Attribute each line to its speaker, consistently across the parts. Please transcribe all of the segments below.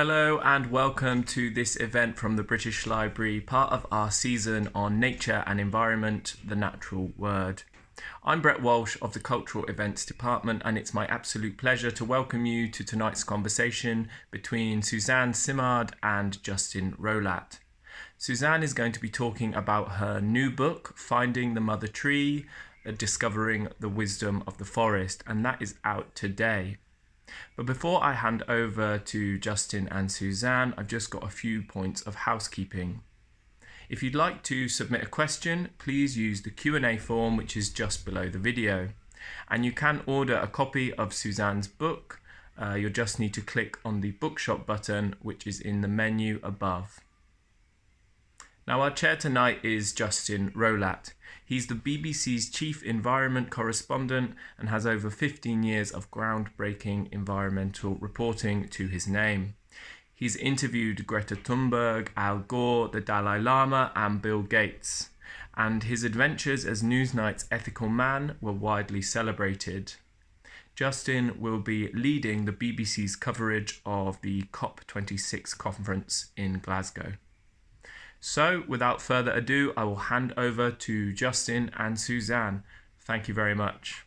Speaker 1: Hello and welcome to this event from the British Library, part of our season on nature and environment, the natural word. I'm Brett Walsh of the Cultural Events Department and it's my absolute pleasure to welcome you to tonight's conversation between Suzanne Simard and Justin Rowlatt. Suzanne is going to be talking about her new book, Finding the Mother Tree, Discovering the Wisdom of the Forest, and that is out today. But before I hand over to Justin and Suzanne, I've just got a few points of housekeeping. If you'd like to submit a question, please use the Q&A form which is just below the video. And you can order a copy of Suzanne's book. Uh, you'll just need to click on the bookshop button which is in the menu above. Now our chair tonight is Justin Rowlatt. He's the BBC's chief environment correspondent and has over 15 years of groundbreaking environmental reporting to his name. He's interviewed Greta Thunberg, Al Gore, the Dalai Lama, and Bill Gates. And his adventures as Newsnight's ethical man were widely celebrated. Justin will be leading the BBC's coverage of the COP26 conference in Glasgow. So, without further ado, I will hand over to Justin and Suzanne. Thank you very much.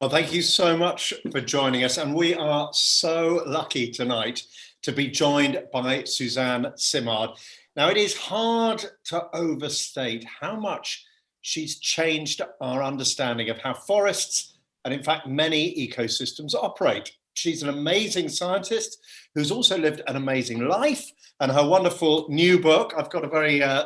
Speaker 2: Well, thank you so much for joining us. And we are so lucky tonight to be joined by Suzanne Simard. Now, it is hard to overstate how much she's changed our understanding of how forests and in fact many ecosystems operate. She's an amazing scientist who's also lived an amazing life and her wonderful new book. I've got a very uh,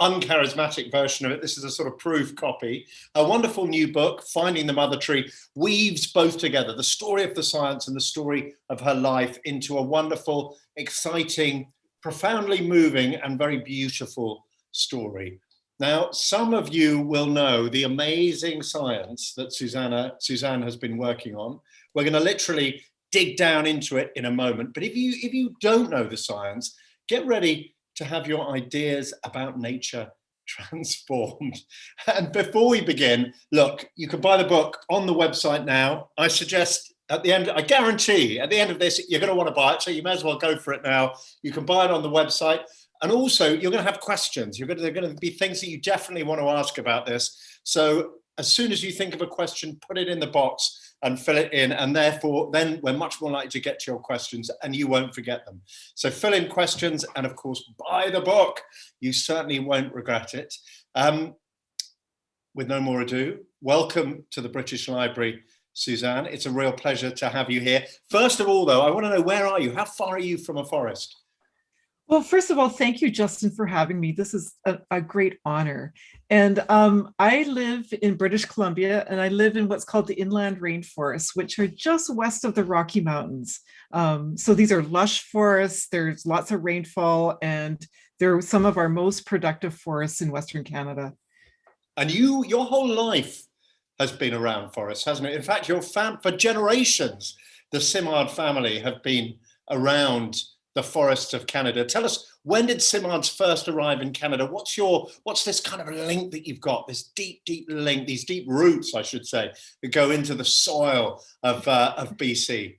Speaker 2: uncharismatic version of it. This is a sort of proof copy. A wonderful new book, Finding the Mother Tree, weaves both together, the story of the science and the story of her life into a wonderful, exciting, profoundly moving and very beautiful story. Now, some of you will know the amazing science that Susanna, Suzanne has been working on. We're going to literally dig down into it in a moment. But if you, if you don't know the science, get ready to have your ideas about nature transformed. And before we begin, look, you can buy the book on the website now. I suggest at the end, I guarantee at the end of this, you're going to want to buy it. So you may as well go for it now. You can buy it on the website. And also you're going to have questions. You're going to, there are going to be things that you definitely want to ask about this. So as soon as you think of a question, put it in the box and fill it in. And therefore, then we're much more likely to get to your questions and you won't forget them. So fill in questions and of course, buy the book. You certainly won't regret it. Um, with no more ado, welcome to the British Library, Suzanne. It's a real pleasure to have you here. First of all, though, I want to know where are you? How far are you from a forest?
Speaker 3: Well, first of all, thank you, Justin, for having me. This is a, a great honor. And um, I live in British Columbia, and I live in what's called the inland rainforests, which are just west of the Rocky Mountains. Um, so these are lush forests, there's lots of rainfall, and they're some of our most productive forests in Western Canada.
Speaker 2: And you, your whole life has been around forests, hasn't it? In fact, your fam for generations, the Simard family have been around the forests of Canada. Tell us, when did Simards first arrive in Canada? What's your, what's this kind of link that you've got, this deep, deep link, these deep roots, I should say, that go into the soil of, uh, of BC?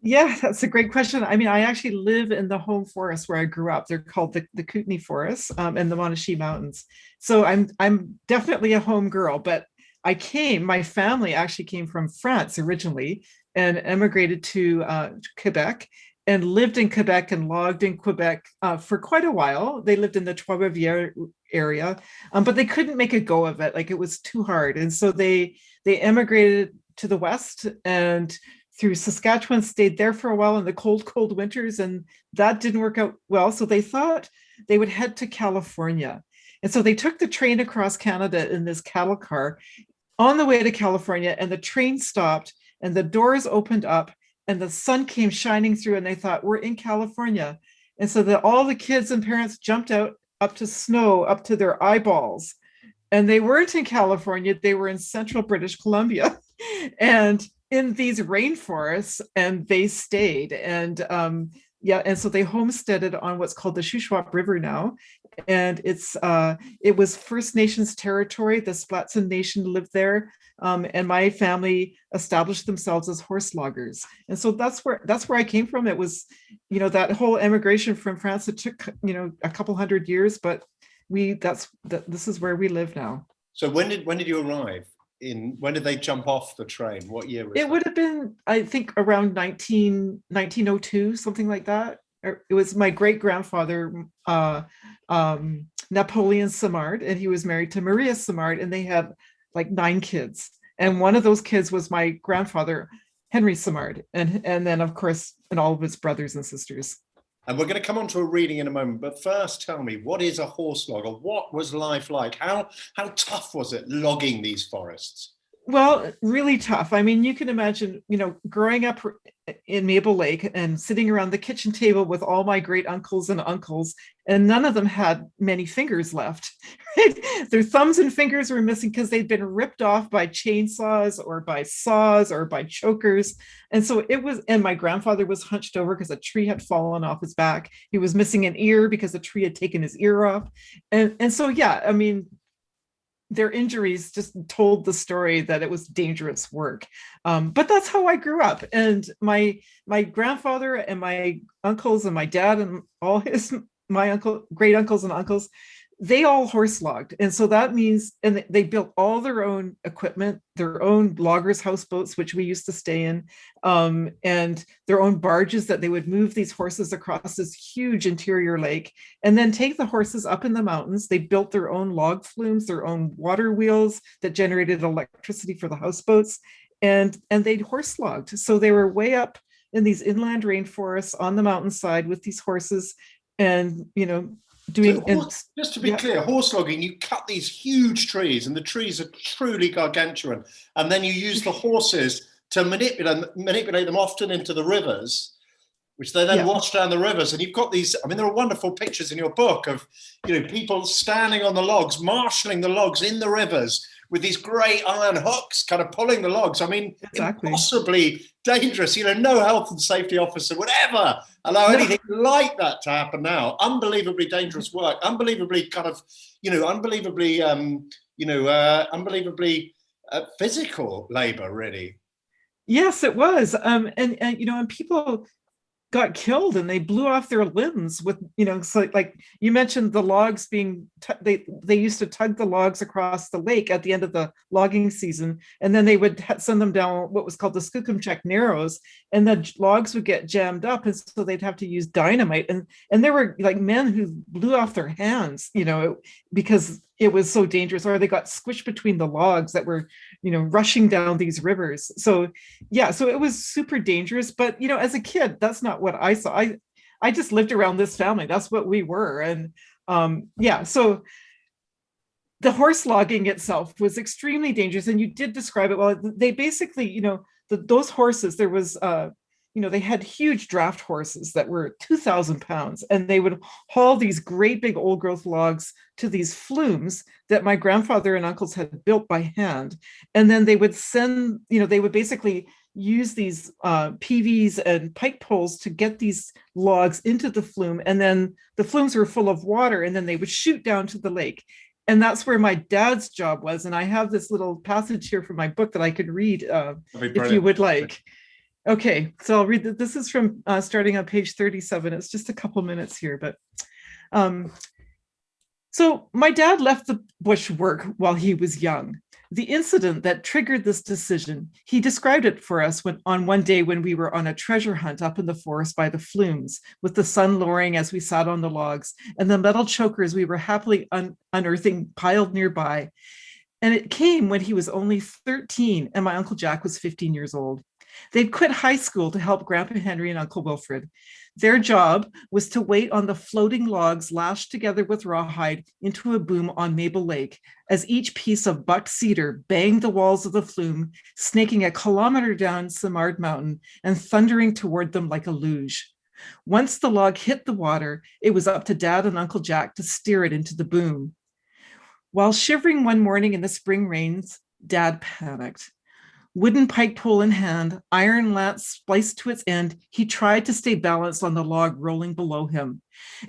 Speaker 3: Yeah, that's a great question. I mean, I actually live in the home forest where I grew up. They're called the, the Kootenay Forest um, and the Monashee Mountains. So I'm I'm definitely a home girl, but I came, my family actually came from France originally and emigrated to uh, Quebec and lived in Quebec and logged in Quebec uh, for quite a while. They lived in the Trois-Rivières area, um, but they couldn't make a go of it. Like it was too hard. And so they, they emigrated to the West and through Saskatchewan, stayed there for a while in the cold, cold winters, and that didn't work out well. So they thought they would head to California. And so they took the train across Canada in this cattle car on the way to California, and the train stopped and the doors opened up and the sun came shining through and they thought we're in California. And so that all the kids and parents jumped out up to snow, up to their eyeballs. And they weren't in California, they were in central British Columbia and in these rainforests and they stayed. And um, yeah, and so they homesteaded on what's called the Shuswap River now. And it's uh, it was First Nations territory. The Splatsin Nation lived there, um, and my family established themselves as horse loggers. And so that's where that's where I came from. It was, you know, that whole emigration from France. It took you know a couple hundred years, but we that's that this is where we live now.
Speaker 2: So when did when did you arrive? In when did they jump off the train? What year?
Speaker 3: it that? would have been, I think, around 19, 1902, something like that. Er, it was my great grandfather, uh, um, Napoleon Simard, and he was married to Maria Simard, and they had like nine kids. And one of those kids was my grandfather, Henry Simard, and and then of course, and all of his brothers and sisters.
Speaker 2: And we're going to come on to a reading in a moment, but first tell me, what is a horse logger? What was life like? How, how tough was it logging these forests?
Speaker 3: Well, really tough. I mean, you can imagine, you know, growing up in Maple Lake and sitting around the kitchen table with all my great uncles and uncles, and none of them had many fingers left. Their thumbs and fingers were missing because they'd been ripped off by chainsaws or by saws or by chokers. And so it was, and my grandfather was hunched over because a tree had fallen off his back. He was missing an ear because a tree had taken his ear off. And, and so, yeah, I mean, their injuries just told the story that it was dangerous work. Um, but that's how I grew up. And my my grandfather and my uncles and my dad and all his my uncle, great uncles and uncles, they all horse logged. And so that means, and they built all their own equipment, their own loggers houseboats, which we used to stay in, um, and their own barges that they would move these horses across this huge interior lake and then take the horses up in the mountains. They built their own log flumes, their own water wheels that generated electricity for the houseboats and, and they'd horse logged. So they were way up in these inland rainforests on the mountainside with these horses and, you know, doing
Speaker 2: so horse, just to be yeah. clear horse logging you cut these huge trees and the trees are truly gargantuan and then you use the horses to manipulate manipulate them often into the rivers which they then yeah. wash down the rivers and you've got these i mean there are wonderful pictures in your book of you know people standing on the logs marshalling the logs in the rivers with these great iron hooks kind of pulling the logs. I mean, exactly. impossibly dangerous. You know, no health and safety officer would ever allow no. anything like that to happen now. Unbelievably dangerous work, unbelievably kind of, you know, unbelievably, um, you know, uh, unbelievably uh, physical labor, really.
Speaker 3: Yes, it was. Um, and, and, you know, and people got killed and they blew off their limbs with you know so like you mentioned the logs being they they used to tug the logs across the lake at the end of the logging season and then they would send them down what was called the Skookumchuck Narrows and the logs would get jammed up and so they'd have to use dynamite and and there were like men who blew off their hands you know because it was so dangerous or they got squished between the logs that were you know rushing down these rivers. So yeah so it was super dangerous but you know as a kid that's not what i saw. I i just lived around this family. That's what we were and um yeah so the horse logging itself was extremely dangerous and you did describe it well. They basically you know the, those horses there was uh you know, they had huge draft horses that were 2000 pounds and they would haul these great big old growth logs to these flumes that my grandfather and uncles had built by hand. And then they would send, you know, they would basically use these uh, peaveys and pike poles to get these logs into the flume. And then the flumes were full of water and then they would shoot down to the lake. And that's where my dad's job was. And I have this little passage here from my book that I could read uh, if you would like. Okay, so I'll read that. This is from uh, starting on page 37. It's just a couple minutes here, but um, so my dad left the bush work while he was young. The incident that triggered this decision, he described it for us when, on one day when we were on a treasure hunt up in the forest by the flumes, with the sun lowering as we sat on the logs and the metal chokers we were happily un unearthing piled nearby. And it came when he was only 13 and my Uncle Jack was 15 years old. They'd quit high school to help Grandpa Henry and Uncle Wilfred. Their job was to wait on the floating logs lashed together with rawhide into a boom on Maple Lake as each piece of buck cedar banged the walls of the flume, snaking a kilometer down Simard Mountain and thundering toward them like a luge. Once the log hit the water, it was up to Dad and Uncle Jack to steer it into the boom. While shivering one morning in the spring rains, Dad panicked. Wooden pike pole in hand, iron lance spliced to its end, he tried to stay balanced on the log rolling below him.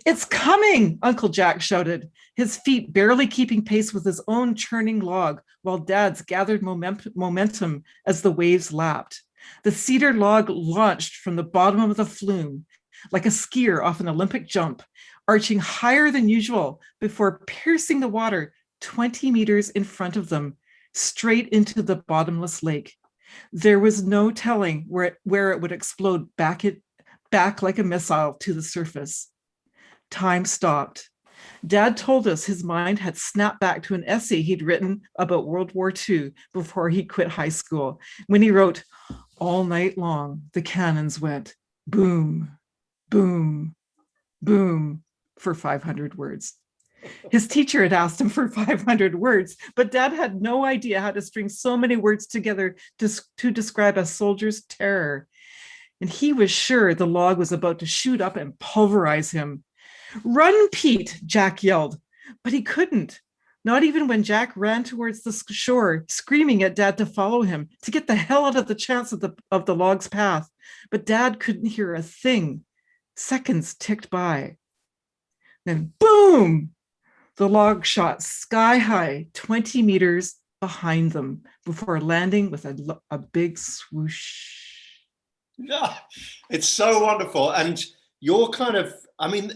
Speaker 3: It's coming, Uncle Jack shouted, his feet barely keeping pace with his own churning log, while Dad's gathered momentum as the waves lapped. The cedar log launched from the bottom of the flume, like a skier off an Olympic jump, arching higher than usual before piercing the water 20 meters in front of them, straight into the bottomless lake. There was no telling where it, where it would explode back, it, back like a missile to the surface. Time stopped. Dad told us his mind had snapped back to an essay he'd written about World War II before he quit high school, when he wrote, all night long, the cannons went boom, boom, boom for 500 words. His teacher had asked him for 500 words, but dad had no idea how to string so many words together to, to describe a soldier's terror. And he was sure the log was about to shoot up and pulverize him. Run, Pete, Jack yelled, but he couldn't. Not even when Jack ran towards the shore, screaming at Dad to follow him, to get the hell out of the chance of the, of the log's path. But Dad couldn't hear a thing. Seconds ticked by. Then boom! The log shot sky high, 20 meters behind them before landing with a, a big swoosh.
Speaker 2: Yeah, it's so wonderful. And you're kind of, I mean,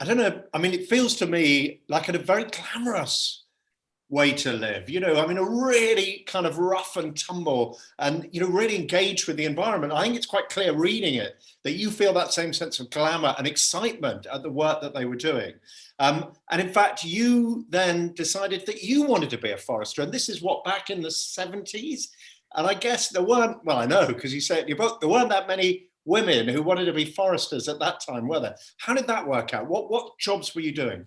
Speaker 2: I don't know, I mean, it feels to me like at a very glamorous way to live, you know, I mean, a really kind of rough and tumble and, you know, really engaged with the environment. I think it's quite clear reading it that you feel that same sense of glamour and excitement at the work that they were doing. Um, and in fact, you then decided that you wanted to be a forester. And this is what, back in the 70s? And I guess there weren't, well, I know, because you say it in your book, there weren't that many women who wanted to be foresters at that time, were there? How did that work out? What, what jobs were you doing?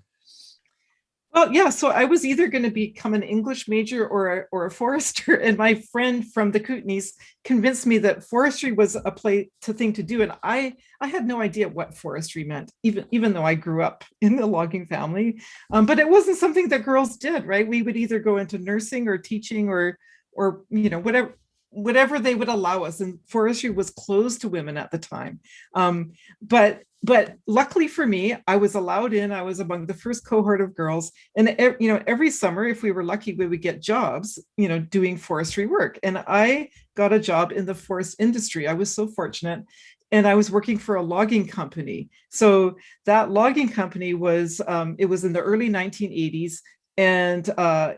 Speaker 3: Well, yeah, so I was either going to become an English major or a, or a forester, and my friend from the Kootenays convinced me that forestry was a play to thing to do, and I I had no idea what forestry meant, even even though I grew up in the logging family, um, but it wasn't something that girls did, right? We would either go into nursing or teaching or or you know whatever whatever they would allow us and forestry was closed to women at the time. Um, but but luckily for me i was allowed in i was among the first cohort of girls and you know every summer if we were lucky we would get jobs you know doing forestry work. And i got a job in the forest industry. I was so fortunate and I was working for a logging company. So that logging company was, um, it was in the early 1980s and uh,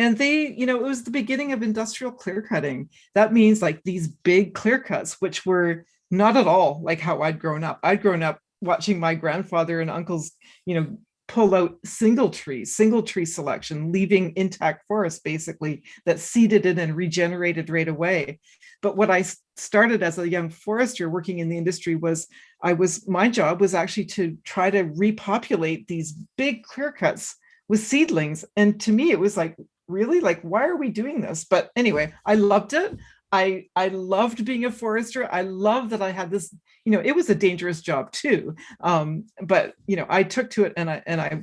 Speaker 3: and they, you know, it was the beginning of industrial clear cutting. That means like these big clear cuts, which were not at all like how I'd grown up. I'd grown up watching my grandfather and uncles, you know, pull out single trees, single tree selection, leaving intact forest basically that seeded in and regenerated right away. But what I started as a young forester working in the industry was I was my job was actually to try to repopulate these big clear cuts with seedlings. And to me, it was like, really like why are we doing this? But anyway i loved it. I i loved being a forester. I love that i had this you know it was a dangerous job too. Um but you know i took to it and i and i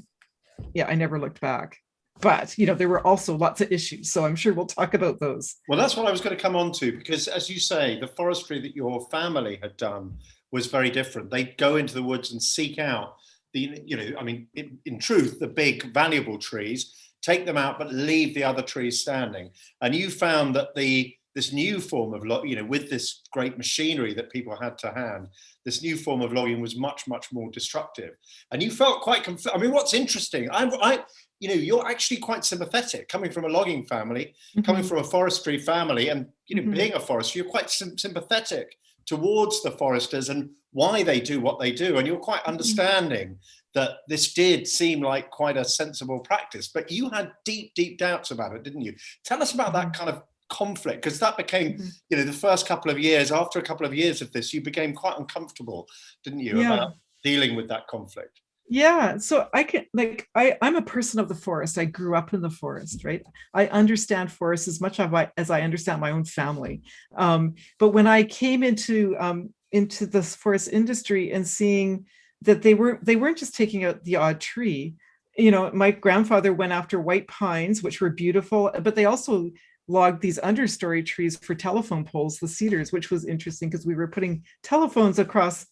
Speaker 3: yeah i never looked back. But you know there were also lots of issues so i'm sure we'll talk about those.
Speaker 2: Well that's what i was going to come on to because as you say the forestry that your family had done was very different. They'd go into the woods and seek out the you know i mean in, in truth the big valuable trees take them out, but leave the other trees standing. And you found that the this new form of, you know, with this great machinery that people had to hand, this new form of logging was much, much more destructive. And you felt quite, I mean, what's interesting, I, I, you know, you're actually quite sympathetic coming from a logging family, mm -hmm. coming from a forestry family and, you know, mm -hmm. being a forester, you're quite sympathetic towards the foresters and why they do what they do. And you're quite mm-hmm. understanding that this did seem like quite a sensible practice, but you had deep, deep doubts about it, didn't you? Tell us about that mm-hmm. kind of conflict, because that became, mm-hmm. you know, the first couple of years, after a couple of years of this, you became quite uncomfortable, didn't you, yeah. about dealing with that conflict?
Speaker 3: Yeah, so I can like I I'm a person of the forest. I grew up in the forest, right? I understand forests as much as I as I understand my own family. Um, but when I came into um, into this forest industry and seeing that they were they weren't just taking out the odd tree. You know, my grandfather went after white pines, which were beautiful, but they also logged these understory trees for telephone poles, the cedars, which was interesting because we were putting telephones across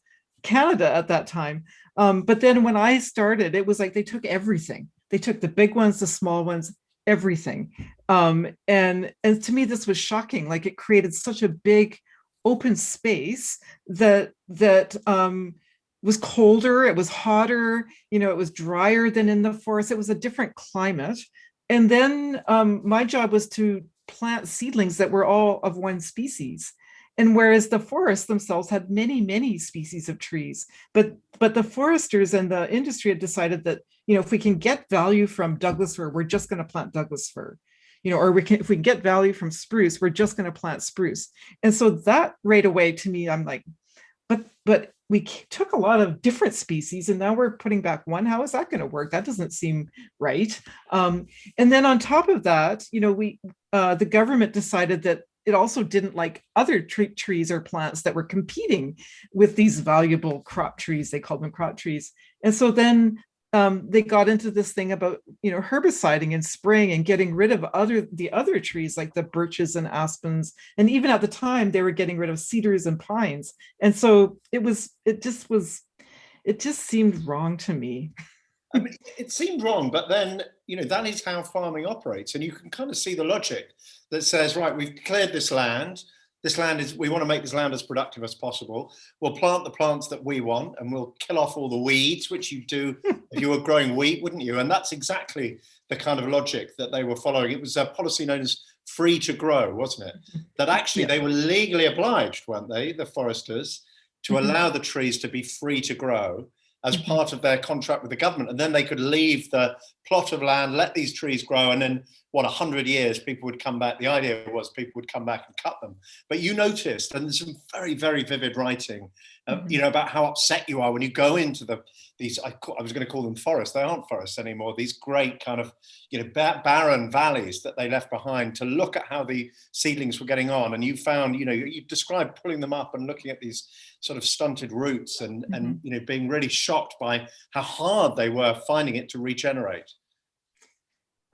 Speaker 3: Canada at that time. Um, but then when I started, it was like they took everything. They took the big ones, the small ones, everything. Um, and and to me, this was shocking. Like it created such a big open space that that um, was colder, it was hotter, you know, it was drier than in the forest. It was a different climate. And then um, my job was to plant seedlings that were all of one species. And whereas the forests themselves had many, many species of trees, but but the foresters and the industry had decided that, you know, if we can get value from Douglas fir, we're just going to plant Douglas fir. You know, or we can if we can get value from spruce, we're just going to plant spruce. And so that right away to me, I'm like, but but we took a lot of different species and now we're putting back one. How is that going to work? That doesn't seem right. Um, and then on top of that, you know, we uh, the government decided that it also didn't like other trees or plants that were competing with these valuable crop trees. They called them crop trees. And so then um, they got into this thing about you know herbiciding and spraying and getting rid of other the other trees like the birches and aspens and even at the time they were getting rid of cedars and pines and so it was it just was it just seemed wrong to me
Speaker 2: I mean, it seemed wrong, but then, you know, that is how farming operates. And you can kind of see the logic that says, right, we've cleared this land this land is, we want to make this land as productive as possible. We'll plant the plants that we want and we'll kill off all the weeds, which you do if you were growing wheat, wouldn't you? And that's exactly the kind of logic that they were following. It was a policy known as free to grow, wasn't it? That actually yeah. they were legally obliged, weren't they, the foresters, to mm-hmm. allow the trees to be free to grow as part of their contract with the government. And then they could leave the plot of land, let these trees grow, and then what, 100 years, people would come back. The idea was people would come back and cut them. But you noticed, and there's some very, very vivid writing, uh, mm-hmm. you know, about how upset you are when you go into the these, I, I was going to call them forests. They aren't forests anymore. These great kind of, you know, barren valleys that they left behind to look at how the seedlings were getting on. And you found, you know, you, described pulling them up and looking at these sort of stunted roots and, mm-hmm. and, you know, being really shocked by how hard they were finding it to regenerate.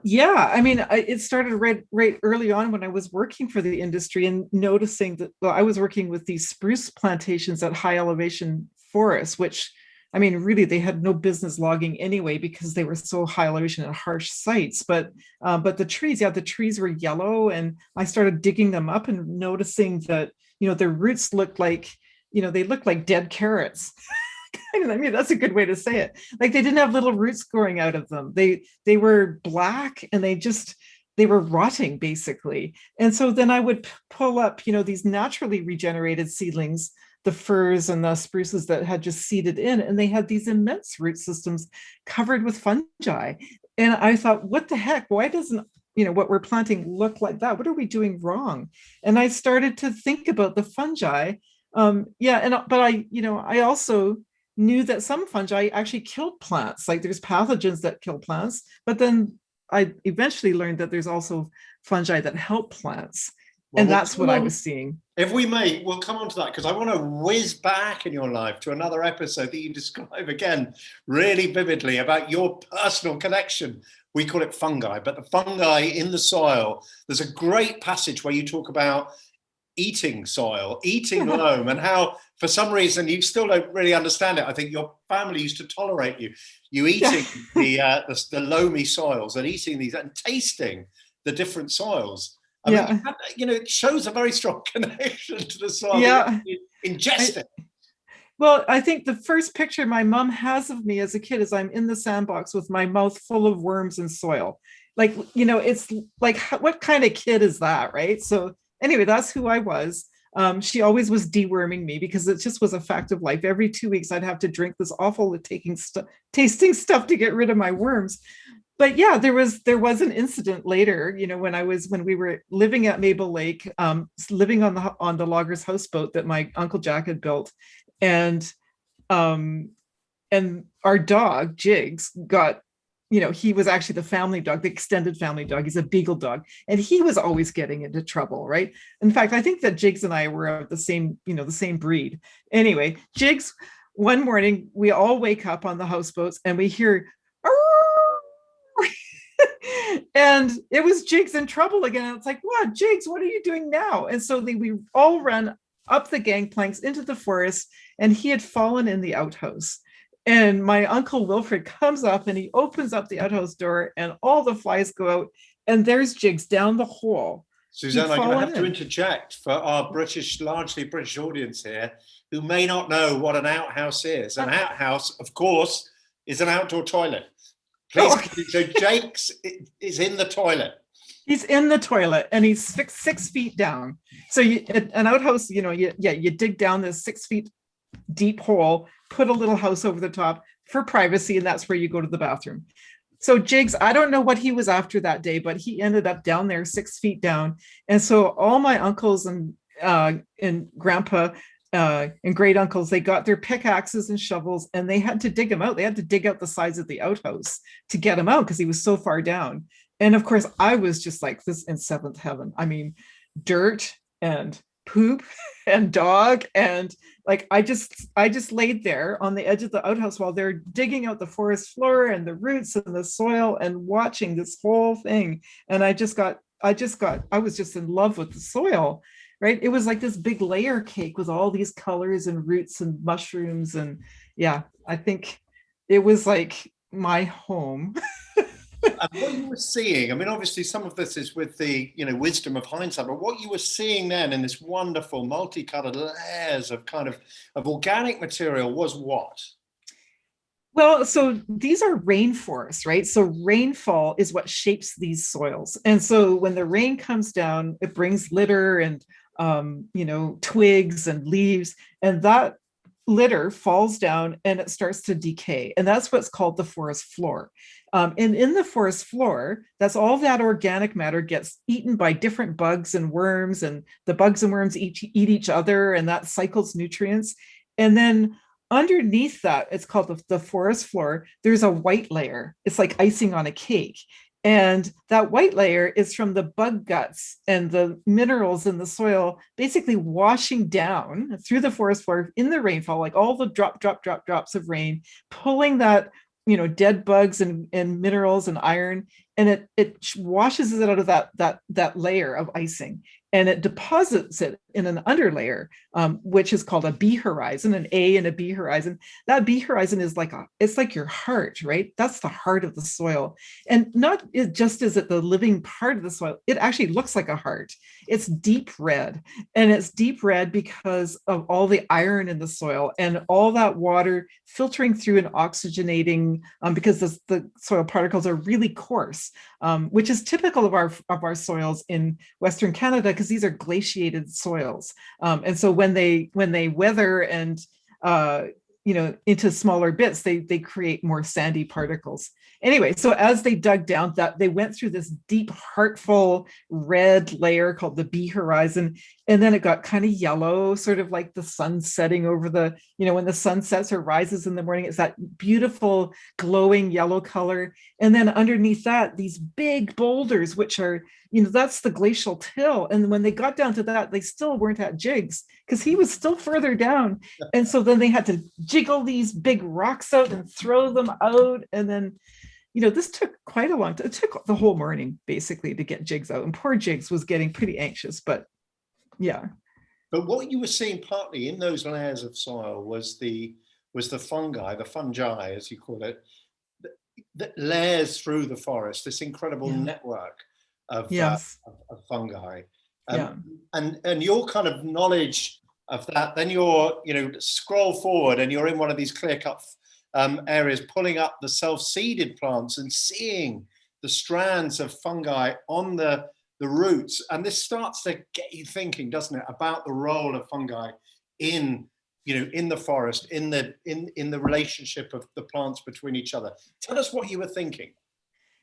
Speaker 3: Yeah, I mean, I, it started right right early on when I was working for the industry and noticing that well, I was working with these spruce plantations at high elevation forests, which I mean, really, they had no business logging anyway because they were so high elevation and harsh sites. But uh, but the trees, yeah, the trees were yellow, and I started digging them up and noticing that you know their roots looked like you know they looked like dead carrots. I mean, that's a good way to say it. Like they didn't have little roots growing out of them. They they were black and they just they were rotting basically. And so then I would pull up, you know, these naturally regenerated seedlings, the firs and the spruces that had just seeded in, and they had these immense root systems covered with fungi. And I thought, what the heck? Why doesn't you know what we're planting look like that? What are we doing wrong? And I started to think about the fungi. Um, yeah, and but I, you know, I also knew that some fungi actually killed plants. Like there's pathogens that kill plants, but then I eventually learned that there's also fungi that help plants. Well, and we'll that's what on, I was seeing.
Speaker 2: If we may, we'll come on to that because I want to whiz back in your life to another episode that you describe again really vividly about your personal connection. We call it fungi, but the fungi in the soil. There's a great passage where you talk about eating soil, eating loam, and how for some reason you still don't really understand it. I think your family used to tolerate you, you eating the, uh, the, the loamy soils and eating these and tasting the different soils. I yeah. mean, you know, it shows a very strong connection to the soil.
Speaker 3: Yeah,
Speaker 2: ingest it.
Speaker 3: Well, I think the first picture my mom has of me as a kid is I'm in the sandbox with my mouth full of worms and soil. Like, you know, it's like, what kind of kid is that, right? So anyway, that's who I was. Um, she always was deworming me because it just was a fact of life. Every two weeks, I'd have to drink this awful taking stuff, tasting stuff to get rid of my worms. But yeah, there was there was an incident later. You know, when I was when we were living at Maple Lake, um, living on the on the loggers houseboat that my uncle Jack had built, and um, and our dog Jigs got you know, he was actually the family dog, the extended family dog. He's a beagle dog, and he was always getting into trouble, right? In fact, I think that Jigs and I were of the same, you know, the same breed. Anyway, Jigs, one morning we all wake up on the houseboats and we hear, and it was Jigs in trouble again. And it's like, wow, Jigs, what are you doing now? And so we all run up the gangplanks into the forest, and he had fallen in the outhouse And my uncle Wilfred comes up and he opens up the outhouse door and all the flies go out and there's jigs down the hole.
Speaker 2: Suzanne, I'm going to have to interject for our British, largely British audience here, who may not know what an outhouse is. An uh. outhouse, of course, is an outdoor toilet. Oh. Please,
Speaker 3: Oh.
Speaker 2: so Jake's is in the toilet.
Speaker 3: He's in the toilet and he's six, six feet down. So you, an an outhouse, you know, you, yeah, you dig down this six feet deep hole, put a little house over the top for privacy, and that's where you go to the bathroom. So Jigs, I don't know what he was after that day, but he ended up down there six feet down. And so all my uncles and uh, and grandpa uh, and great uncles, they got their pickaxes and shovels and they had to dig him out. They had to dig out the sides of the outhouse to get him out because he was so far down. And of course, I was just like this in seventh heaven. I mean, dirt and poop and dog and like I just I just laid there on the edge of the outhouse while they're digging out the forest floor and the roots and the soil and watching this whole thing. And I just got I just got I was just in love with the soil. Right. It was like this big layer cake with all these colors and roots and mushrooms. And yeah, I think it was like my home.
Speaker 2: What you were seeing, I mean, obviously some of this is with the, you know, wisdom of hindsight, but what you were seeing then in this wonderful multicolored layers of kind of, of organic material was what?
Speaker 3: Well, so these are rainforests, right? So rainfall is what shapes these soils. And so when the rain comes down, it brings litter and, um, you know, twigs and leaves, and that litter falls down and it starts to decay. And that's what's called the forest floor. Um, and in the forest floor, that's all that organic matter gets eaten by different bugs and worms, and the bugs and worms eat, eat each other, and that cycles nutrients. And then underneath that, it's called the, the forest floor, there's a white layer. It's like icing on a cake. And that white layer is from the bug guts and the minerals in the soil basically washing down through the forest floor in the rainfall, like all the drop, drop, drop, drops of rain, pulling that, you know, dead bugs and, and minerals and iron, and it, it washes it out of that, that, that layer of icing and it deposits it in an underlayer, um, which is called a B horizon, an A and a B horizon. That B horizon is like a, it's like your heart, right? That's the heart of the soil. And not it just is it the living part of the soil, it actually looks like a heart. It's deep red and it's deep red because of all the iron in the soil and all that water filtering through and oxygenating um, because the, the soil particles are really coarse, um, which is typical of our, of our soils in Western Canada because these are glaciated soils. Um, and so when they when they weather and uh, you know into smaller bits, they they create more sandy particles. Anyway, so as they dug down that they went through this deep, heartful red layer called the B horizon, and then it got kind of yellow, sort of like the sun setting over the, you know, when the sun sets or rises in the morning, it's that beautiful glowing yellow color. And then underneath that, these big boulders, which are, you know, that's the glacial till. And when they got down to that, they still weren't at jigs because he was still further down. And so then they had to jiggle these big rocks out and throw them out. And then, you know, this took quite a long time. It took the whole morning basically to get jigs out. And poor Jigs was getting pretty anxious, but yeah.
Speaker 2: But what you were seeing partly in those layers of soil was the was the fungi, the fungi, as you call it, that, that layers through the forest, this incredible
Speaker 3: Yeah.
Speaker 2: network of, uh, of, of fungi. Um,
Speaker 3: Yeah.
Speaker 2: And and your kind of knowledge of that, then you're, you know, scroll forward and you're in one of these clear-cut um, areas, pulling up the self-seeded plants and seeing the strands of fungi on the the roots and this starts to get you thinking doesn't it about the role of fungi in you know in the forest in the in in the relationship of the plants between each other tell us what you were thinking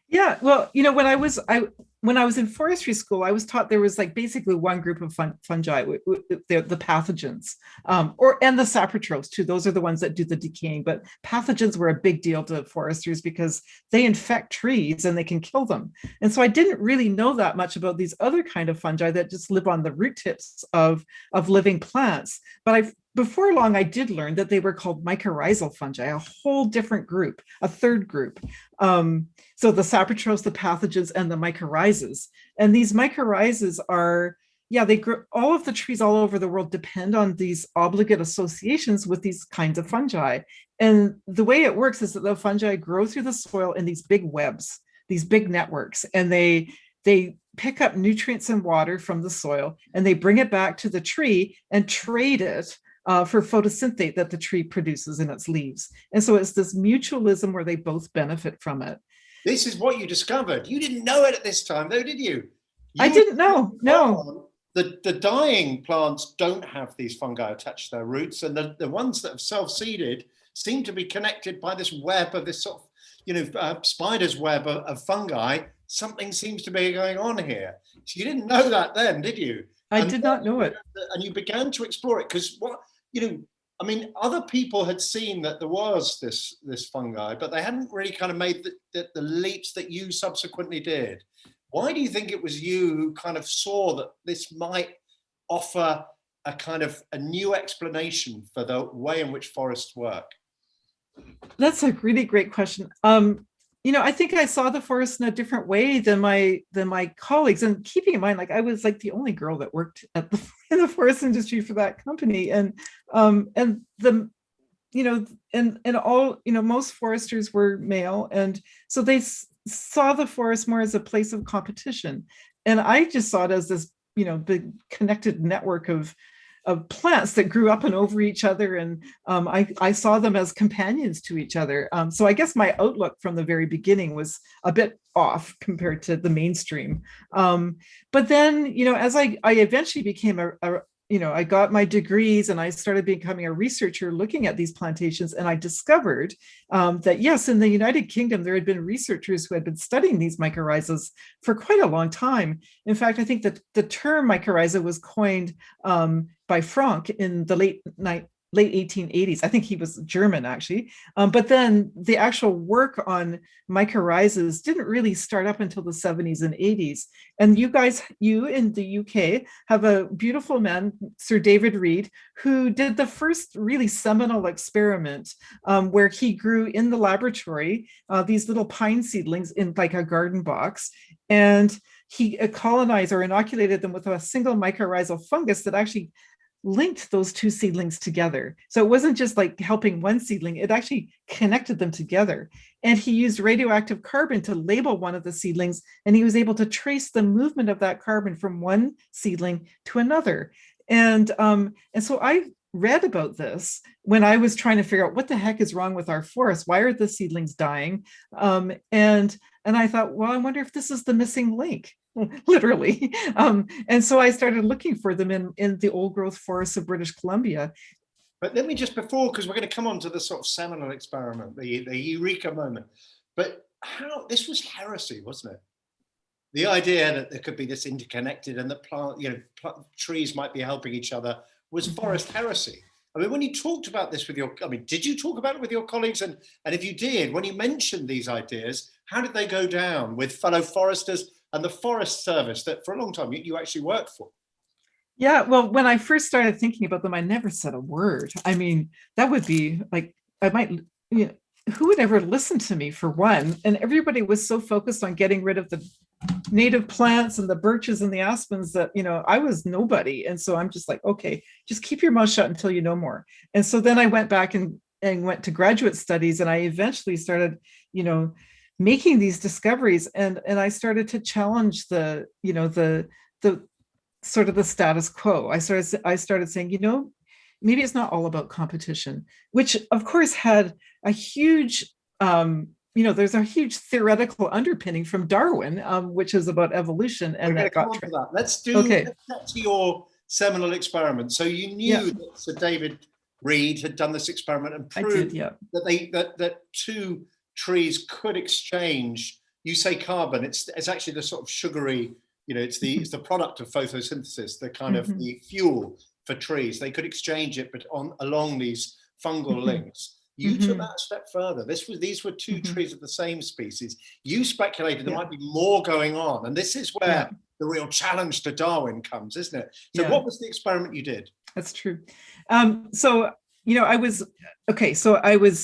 Speaker 3: Yeah, well, you know, when I was I when I was in forestry school, I was taught there was like basically one group of fun, fungi, the, the pathogens, um, or and the saprotrophs too. Those are the ones that do the decaying. But pathogens were a big deal to foresters because they infect trees and they can kill them. And so I didn't really know that much about these other kind of fungi that just live on the root tips of of living plants. But I before long, I did learn that they were called mycorrhizal fungi, a whole different group, a third group. Um, so the saprotrophs, the pathogens, and the mycorrhizas. And these mycorrhizas are yeah, they grow, all of the trees all over the world depend on these obligate associations with these kinds of fungi. And the way it works is that the fungi grow through the soil in these big webs, these big networks, and they they pick up nutrients and water from the soil and they bring it back to the tree and trade it uh, for photosynthate that the tree produces in its leaves. And so it's this mutualism where they both benefit from it.
Speaker 2: This is what you discovered. You didn't know it at this time though, did you? you
Speaker 3: I didn't know, no.
Speaker 2: The, the dying plants don't have these fungi attached to their roots and the, the ones that have self-seeded seem to be connected by this web of this sort of, you know, uh, spider's web of, of fungi something seems to be going on here. So you didn't know that then, did you?
Speaker 3: I
Speaker 2: and
Speaker 3: did not know it.
Speaker 2: And you began to explore it because what, you know, I mean, other people had seen that there was this this fungi, but they hadn't really kind of made the, the, the leaps that you subsequently did. Why do you think it was you who kind of saw that this might offer a kind of a new explanation for the way in which forests work?
Speaker 3: That's a really great question. Um, you know, I think I saw the forest in a different way than my than my colleagues. And keeping in mind, like I was like the only girl that worked at the in the forest industry for that company, and um, and the you know, and and all you know, most foresters were male, and so they saw the forest more as a place of competition, and I just saw it as this you know big connected network of of plants that grew up and over each other. And um, I, I, saw them as companions to each other. Um, so I guess my outlook from the very beginning was a bit off compared to the mainstream. Um, but then, you know, as I, I eventually became a, a you know, I got my degrees and I started becoming a researcher looking at these plantations and I discovered um, that yes, in the United Kingdom, there had been researchers who had been studying these mycorrhizas for quite a long time. In fact, I think that the term mycorrhiza was coined um, by Frank in the late late 1880s. I think he was German actually. Um, but then the actual work on mycorrhizas didn't really start up until the 70s and 80s. And you guys, you in the UK have a beautiful man, Sir David Read, who did the first really seminal experiment um, where he grew in the laboratory uh, these little pine seedlings in like a garden box. And he colonized or inoculated them with a single mycorrhizal fungus that actually linked those two seedlings together. So it wasn't just like helping one seedling, it actually connected them together. And he used radioactive carbon to label one of the seedlings, and he was able to trace the movement of that carbon from one seedling to another. And, um, and so I read about this when I was trying to figure out what the heck is wrong with our forest? Why are the seedlings dying? Um, and, and I thought, well, I wonder if this is the missing link. literally. Um, and so I started looking for them in, in the old growth forests of British Columbia.
Speaker 2: But let me just before, because we're going to come on to the sort of seminal experiment, the, the eureka moment. But how this was heresy, wasn't it? The idea that there could be this interconnected and that plant, you know, plant, trees might be helping each other was mm-hmm. forest heresy. I mean, when you talked about this with your, I mean, did you talk about it with your colleagues? And, and if you did, when you mentioned these ideas, how did they go down with fellow foresters and the Forest Service that for a long time you, you actually worked for.
Speaker 3: Yeah, well, when I first started thinking about them, I never said a word. I mean, that would be like, I might, you know, who would ever listen to me for one? And everybody was so focused on getting rid of the native plants and the birches and the aspens that, you know, I was nobody. And so I'm just like, okay, just keep your mouth shut until you know more. And so then I went back and, and went to graduate studies and I eventually started, you know, making these discoveries and and I started to challenge the you know the the sort of the status quo I started I started saying you know maybe it's not all about competition which of course had a huge um you know there's a huge theoretical underpinning from Darwin um which is about evolution and that got
Speaker 2: that. let's do okay let's to your seminal experiment so you knew yeah. that Sir David Read had done this experiment and proved did, yeah. that they that that two trees could exchange, you say carbon, it's, it's actually the sort of sugary, you know, it's the, it's the product of photosynthesis, the kind mm -hmm. of mm-hmm. the fuel for trees. They could exchange it, but on along these fungal mm -hmm. links. You mm -hmm. took mm-hmm. that a step further. This was these were 2 mm-hmm. trees of the same species. You speculated there yeah. might be more going on, and this is where yeah. the real challenge to Darwin comes, isn't it? So, yeah. what was the experiment you did?
Speaker 3: That's true. Um, so, you know, I was okay. So I was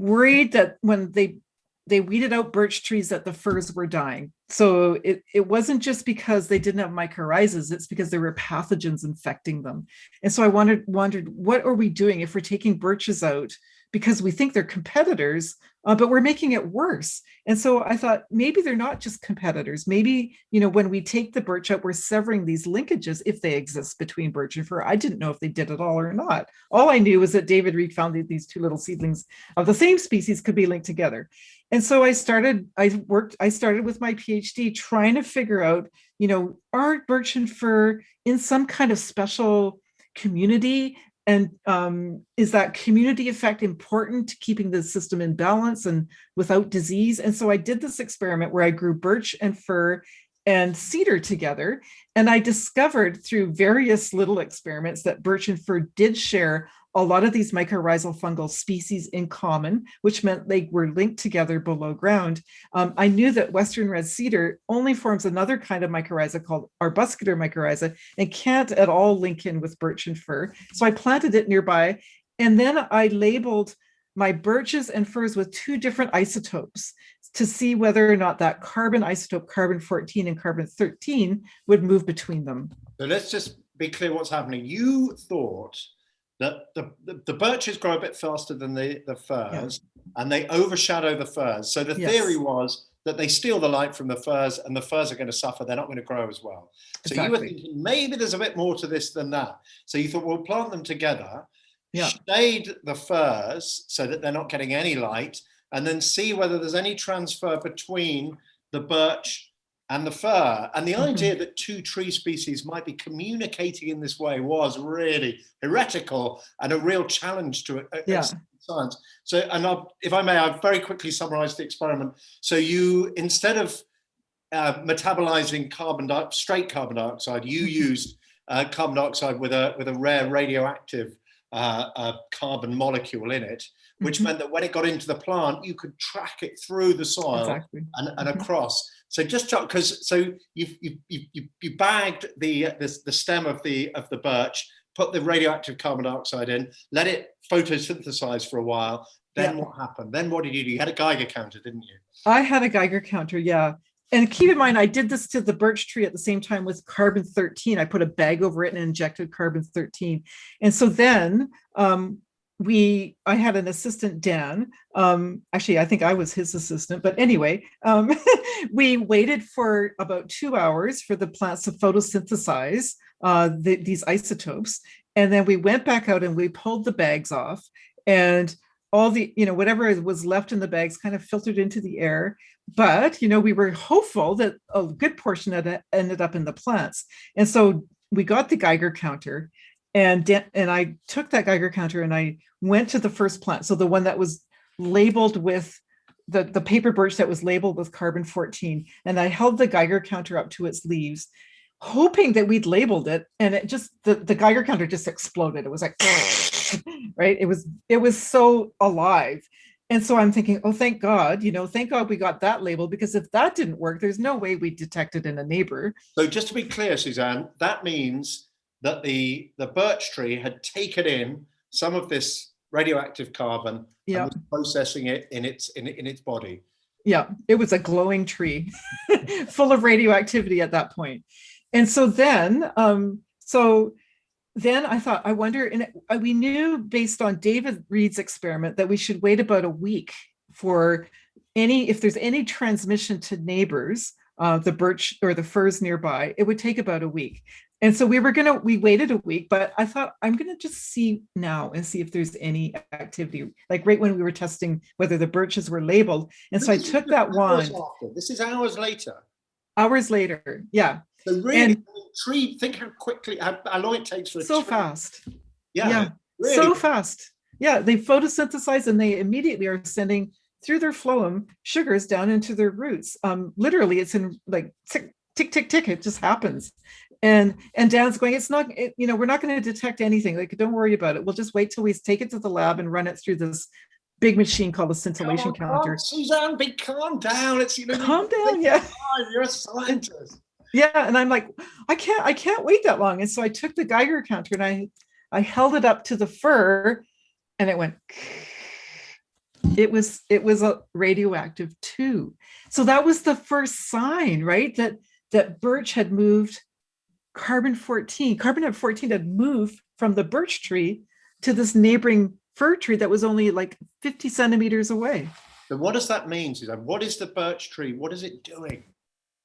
Speaker 3: worried that when they they weeded out birch trees that the firs were dying. So it, it wasn't just because they didn't have mycorrhizas, it's because there were pathogens infecting them. And so I wondered, wondered what are we doing if we're taking birches out because we think they're competitors, uh, but we're making it worse. And so I thought maybe they're not just competitors. Maybe, you know, when we take the birch out, we're severing these linkages if they exist between birch and fir. I didn't know if they did at all or not. All I knew was that David Read found that these two little seedlings of the same species could be linked together. And so I started, I worked, I started with my PhD trying to figure out, you know, are birch and fir in some kind of special community and um, is that community effect important to keeping the system in balance and without disease? And so I did this experiment where I grew birch and fir and cedar together. And I discovered through various little experiments that birch and fir did share a lot of these mycorrhizal fungal species in common, which meant they were linked together below ground. Um, I knew that Western red cedar only forms another kind of mycorrhiza called arbuscular mycorrhiza and can't at all link in with birch and fir. So I planted it nearby and then I labeled my birches and firs with two different isotopes to see whether or not that carbon isotope, carbon 14 and carbon 13 would move between them.
Speaker 2: So let's just be clear what's happening. You thought that the, the, the, birches grow a bit faster than the, the firs yeah. and they overshadow the firs. So the yes. theory was that they steal the light from the firs and the firs are going to suffer. They're not going to grow as well. So exactly. you were thinking maybe there's a bit more to this than that. So you thought we'll plant them together, yeah. shade the firs so that they're not getting any light and then see whether there's any transfer between the birch and the fir. And the mm -hmm. idea that two tree species might be communicating in this way was really heretical and a real challenge to it. Yeah. Science. So, and I'll, if I may, I've very quickly summarized the experiment. So you, instead of uh, metabolizing carbon straight carbon dioxide, you mm-hmm. used uh, carbon dioxide with a with a rare radioactive uh, uh carbon molecule in it, which mm -hmm. meant that when it got into the plant, you could track it through the soil exactly. and, and mm-hmm. across. So just because so you've you you you bagged the, the the stem of the of the birch, put the radioactive carbon dioxide in, let it photosynthesize for a while. Then yeah. what happened? Then what did you do? You had a Geiger counter, didn't you?
Speaker 3: I had a Geiger counter, yeah. And keep in mind, I did this to the birch tree at the same time with carbon 13. I put a bag over it and injected carbon 13. And so then um, we i had an assistant dan um actually i think i was his assistant but anyway um we waited for about two hours for the plants to photosynthesize uh the, these isotopes and then we went back out and we pulled the bags off and all the you know whatever was left in the bags kind of filtered into the air but you know we were hopeful that a good portion of it ended up in the plants and so we got the geiger counter and and I took that Geiger counter and I went to the first plant. So the one that was labeled with the, the paper birch that was labeled with carbon 14. And I held the Geiger counter up to its leaves, hoping that we'd labeled it. And it just, the, the Geiger counter just exploded. It was like, right? It was, it was so alive. And so I'm thinking, oh, thank God, you know, thank God we got that label because if that didn't work, there's no way we detected it in a neighbor.
Speaker 2: So just to be clear, Suzanne, that means that the, the birch tree had taken in some of this radioactive carbon yeah. and was processing it in its in, in its body.
Speaker 3: Yeah, it was a glowing tree full of radioactivity at that point. And so then, um, so then I thought, I wonder, and uh, we knew based on David Read's experiment that we should wait about a week for any, if there's any transmission to neighbors, uh, the birch or the firs nearby, it would take about a week. And so we were gonna, we waited a week, but I thought I'm gonna just see now and see if there's any activity, like right when we were testing whether the birches were labeled. And so I took that wand.
Speaker 2: This is hours later.
Speaker 3: Hours later, yeah.
Speaker 2: So really, and, tree, think how quickly, how, how long it takes for it.
Speaker 3: So fast. Yeah, yeah really. so fast. Yeah, they photosynthesize and they immediately are sending through their phloem sugars down into their roots. Um, literally, it's in like tick, tick, tick, tick, it just happens and and Dan's going, it's not, it, you know, we're not going to detect anything. Like, don't worry about it. We'll just wait till we take it to the lab and run it through this big machine called a scintillation counter.
Speaker 2: Suzanne, be calm down. It's you know,
Speaker 3: calm down. Yeah,
Speaker 2: you're a scientist.
Speaker 3: Yeah, and I'm like, I can't, I can't wait that long. And so I took the Geiger counter and I, I held it up to the fir and it went, it was it was a radioactive too. So that was the first sign, right? That that birch had moved carbon 14, carbon 14 had moved from the birch tree to this neighboring fir tree that was only like 50 centimeters away.
Speaker 2: So what does that mean, Suzanne? What is the birch tree? What is it doing?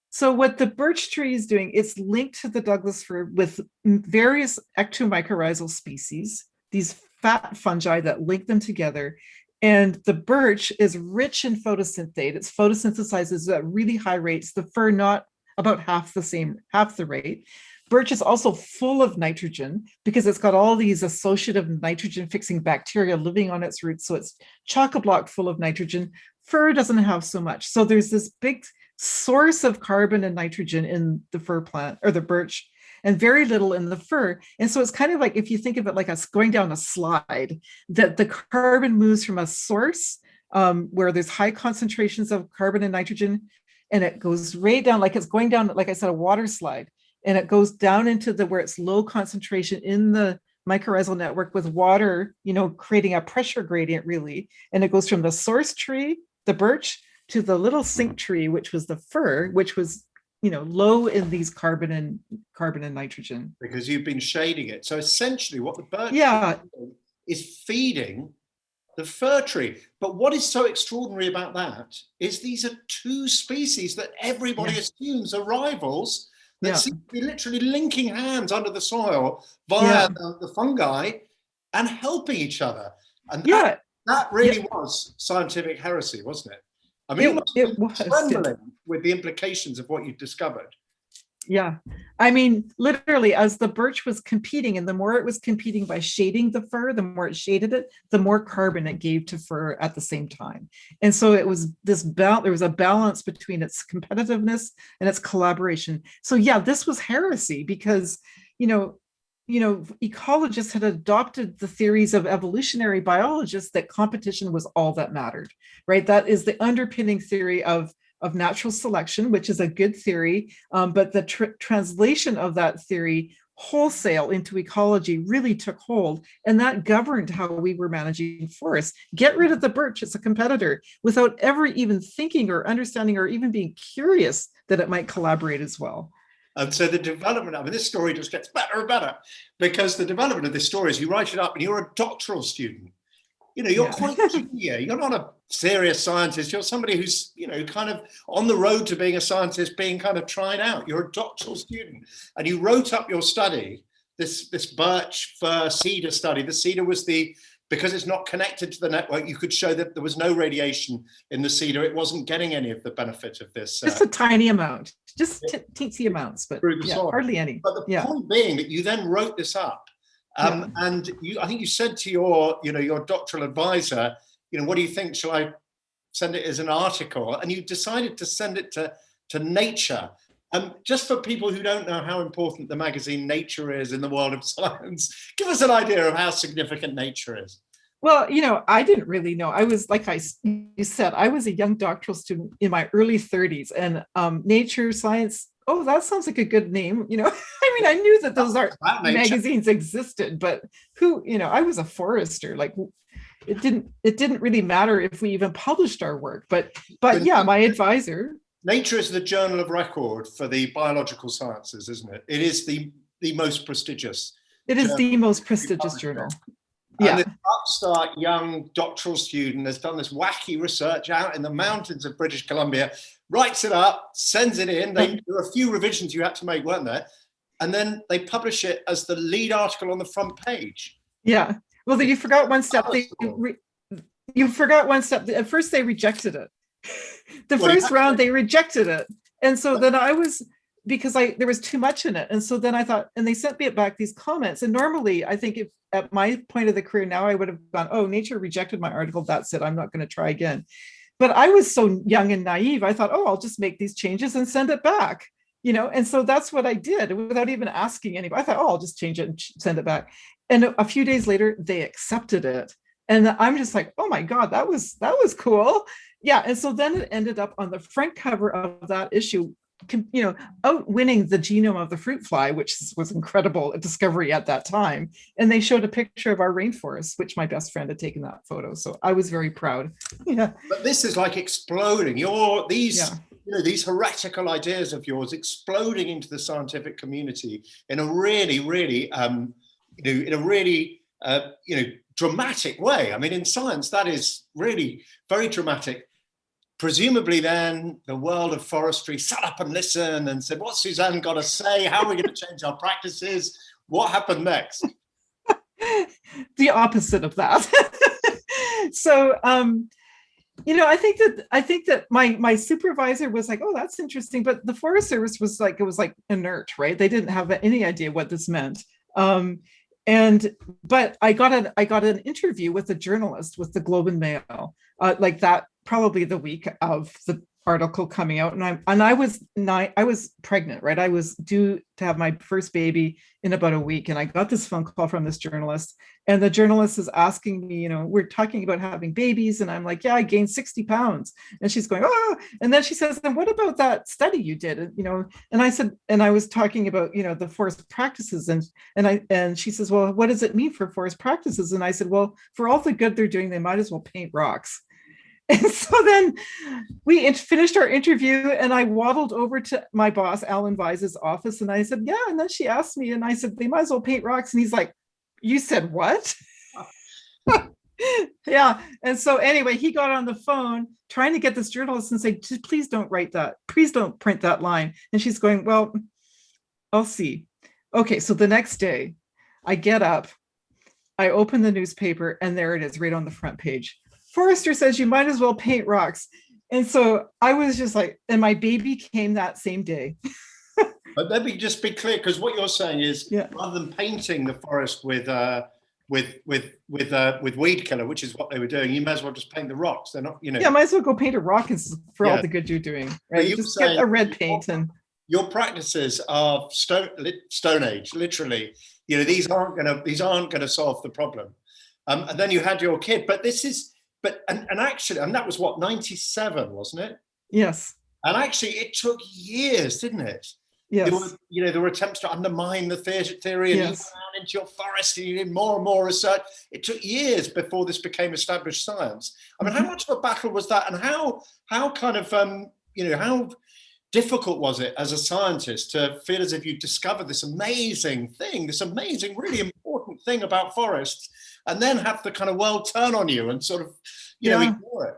Speaker 3: So what the birch tree is doing, it's linked to the Douglas fir with various ectomycorrhizal species, these fat fungi that link them together. And the birch is rich in photosynthate. It's photosynthesizes at really high rates, the fir not about half the same, half the rate. Birch is also full of nitrogen because it's got all these associative nitrogen fixing bacteria living on its roots. So it's chock-a-block full of nitrogen. Fir doesn't have so much. So there's this big source of carbon and nitrogen in the fir plant or the birch and very little in the fir. And so it's kind of like if you think of it like us going down a slide, that the carbon moves from a source um, where there's high concentrations of carbon and nitrogen, and it goes right down like it's going down, like I said, a water slide and it goes down into the where it's low concentration in the mycorrhizal network with water, you know, creating a pressure gradient really. And it goes from the source tree, the birch, to the little sink mm. tree, which was the fir, which was, you know, low in these carbon and carbon and nitrogen.
Speaker 2: Because you've been shading it. So essentially what the birch
Speaker 3: yeah.
Speaker 2: is feeding the fir tree. But what is so extraordinary about that is these are two species that everybody yeah. assumes are rivals that yeah. seem to be literally linking hands under the soil via yeah. the, the, fungi and helping each other. And that, yeah. that really yeah. was scientific heresy, wasn't it? I mean, it, it was trembling with the implications of what you've discovered.
Speaker 3: Yeah, I mean, literally, as the birch was competing, and the more it was competing by shading the fir, the more it shaded it, the more carbon it gave to fir at the same time. And so it was this balance, there was a balance between its competitiveness and its collaboration. So yeah, this was heresy because, you know, you know, ecologists had adopted the theories of evolutionary biologists that competition was all that mattered, right? That is the underpinning theory of of natural selection, which is a good theory, um, but the tr translation of that theory wholesale into ecology really took hold and that governed how we were managing forests. Get rid of the birch, it's a competitor, without ever even thinking or understanding or even being curious that it might collaborate as well.
Speaker 2: And so the development, I mean, this story just gets better and better because the development of this story is you write it up and you're a doctoral student you know, you're yeah. quite junior. You're not a serious scientist. You're somebody who's, you know, kind of on the road to being a scientist, being kind of tried out. You're a doctoral student and you wrote up your study, this, this birch fir cedar study. The cedar was the, because it's not connected to the network, you could show that there was no radiation in the cedar. It wasn't getting any of the benefit of this.
Speaker 3: Just uh, a tiny amount, just teensy amounts, but yeah, hardly any.
Speaker 2: But the
Speaker 3: yeah.
Speaker 2: point being that you then wrote this up um, yeah. And you, I think you said to your, you know, your doctoral advisor, you know, what do you think? Shall I send it as an article? And you decided to send it to, to Nature. Um, just for people who don't know how important the magazine Nature is in the world of science, give us an idea of how significant Nature is.
Speaker 3: Well, you know, I didn't really know. I was, like I you said, I was a young doctoral student in my early 30s and um, nature science oh, that sounds like a good name. You know, I mean, I knew that those art magazines existed, but who, you know, I was a forester, like it didn't, it didn't really matter if we even published our work, but, but yeah, my advisor.
Speaker 2: Nature is the journal of record for the biological sciences, isn't it? It is the, the most prestigious.
Speaker 3: It is the most prestigious journal.
Speaker 2: Yeah. And this upstart young doctoral student has done this wacky research out in the mountains of British Columbia writes it up, sends it in. They, mm. there were a few revisions you had to make, weren't there? And then they publish it as the lead article on the front page.
Speaker 3: Yeah. Well, then you forgot one step. They, you forgot one step. At first, they rejected it. The well, first round, they rejected it. And so then I was, because I there was too much in it. And so then I thought, and they sent me back these comments. And normally, I think if at my point of the career now, I would have gone, oh, Nature rejected my article. That's it. I'm not going to try again. But I was so young and naive. I thought, oh, I'll just make these changes and send it back. You know, and so that's what I did without even asking anybody. I thought, oh, I'll just change it and send it back. And a few days later, they accepted it. And I'm just like, oh my God, that was that was cool. Yeah. And so then it ended up on the front cover of that issue you know, outwinning the genome of the fruit fly, which was incredible discovery at that time. And they showed a picture of our rainforest, which my best friend had taken that photo. So I was very proud. Yeah.
Speaker 2: But this is like exploding. Your these yeah. You know these heretical ideas of yours exploding into the scientific community in a really, really um, you know, in a really uh, you know dramatic way. I mean, in science, that is really very dramatic presumably then the world of forestry sat up and listened and said, what's Suzanne got to say? How are we going to change our practices? What happened next?
Speaker 3: the opposite of that. so, um, you know, I think that I think that my my supervisor was like, "Oh, that's interesting," but the Forest Service was like, it was like inert, right? They didn't have any idea what this meant. Um, and but I got an I got an interview with a journalist with the Globe and Mail, uh, like that probably the week of the article coming out and I and I was nine I was pregnant right? I was due to have my first baby in about a week and I got this phone call from this journalist and the journalist is asking me you know we're talking about having babies and I'm like yeah I gained 60 pounds. And she's going oh and then she says then what about that study you did? And you know and I said and I was talking about you know the forest practices and and I and she says well what does it mean for forest practices? And I said well for all the good they're doing they might as well paint rocks And so then we finished our interview and I waddled over to my boss, Alan Vyse's office. And I said, yeah. And then she asked me and I said, they might as well paint rocks. And he's like, you said what? yeah. And so anyway, he got on the phone trying to get this journalist and say, please don't write that. Please don't print that line. And she's going, well, I'll see. Okay. So the next day I get up, I open the newspaper and there it is right on the front page Forrester says you might as well paint rocks. And so I was just like, and my baby came that same day.
Speaker 2: but let me just be clear, because what you're saying is yeah. rather than painting the forest with uh, with with with uh, with weed killer, which is what they were doing, you might as well just paint the rocks. They're not, you know.
Speaker 3: Yeah, might as well go paint a rock for yeah. all the good you're doing, right? You just get a red paint and.
Speaker 2: Your practices are stone stone age, literally. You know, these aren't gonna these aren't gonna solve the problem. Um, and then you had your kid, but this is but and, and actually, and that was what 97, wasn't it?
Speaker 3: Yes.
Speaker 2: And actually, it took years, didn't it?
Speaker 3: Yes.
Speaker 2: There were, you know, there were attempts to undermine the theory and yes. you into your forest and you did more and more research. It took years before this became established science. I mean, mm -hmm. how mm-hmm. much of a battle was that? And how, how kind of, um, you know, how difficult was it as a scientist to feel as if you discovered this amazing thing, this amazing, really important thing about forests and then have the kind of world turn on you and sort of, you yeah. know, ignore it.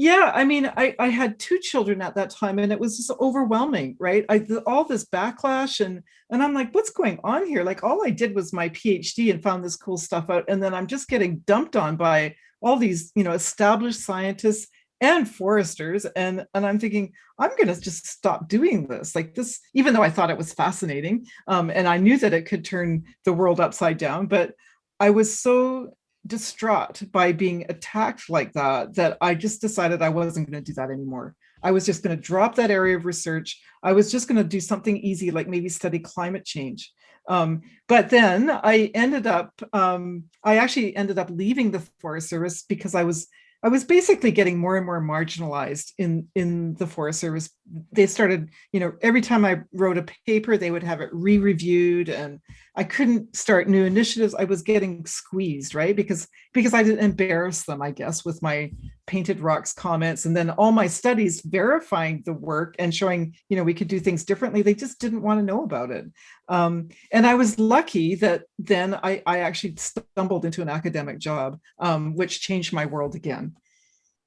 Speaker 3: Yeah, I mean, I, I had two children at that time and it was just overwhelming, right? I all this backlash and and I'm like, what's going on here? Like all I did was my PhD and found this cool stuff out. And then I'm just getting dumped on by all these, you know, established scientists and foresters. And, and I'm thinking, I'm going to just stop doing this. Like this, even though I thought it was fascinating um, and I knew that it could turn the world upside down, but I was so distraught by being attacked like that, that I just decided I wasn't going to do that anymore. I was just going to drop that area of research. I was just going to do something easy, like maybe study climate change. Um, but then I ended up, um, I actually ended up leaving the Forest Service because I was I was basically getting more and more marginalized in, in the Forest Service. They started, you know, every time I wrote a paper, they would have it re-reviewed and I couldn't start new initiatives. I was getting squeezed, right? Because, because I didn't embarrass them, I guess, with my painted rocks comments and then all my studies verifying the work and showing, you know, we could do things differently. They just didn't want to know about it. Um, and I was lucky that then I, I actually stumbled into an academic job, um, which changed my world again.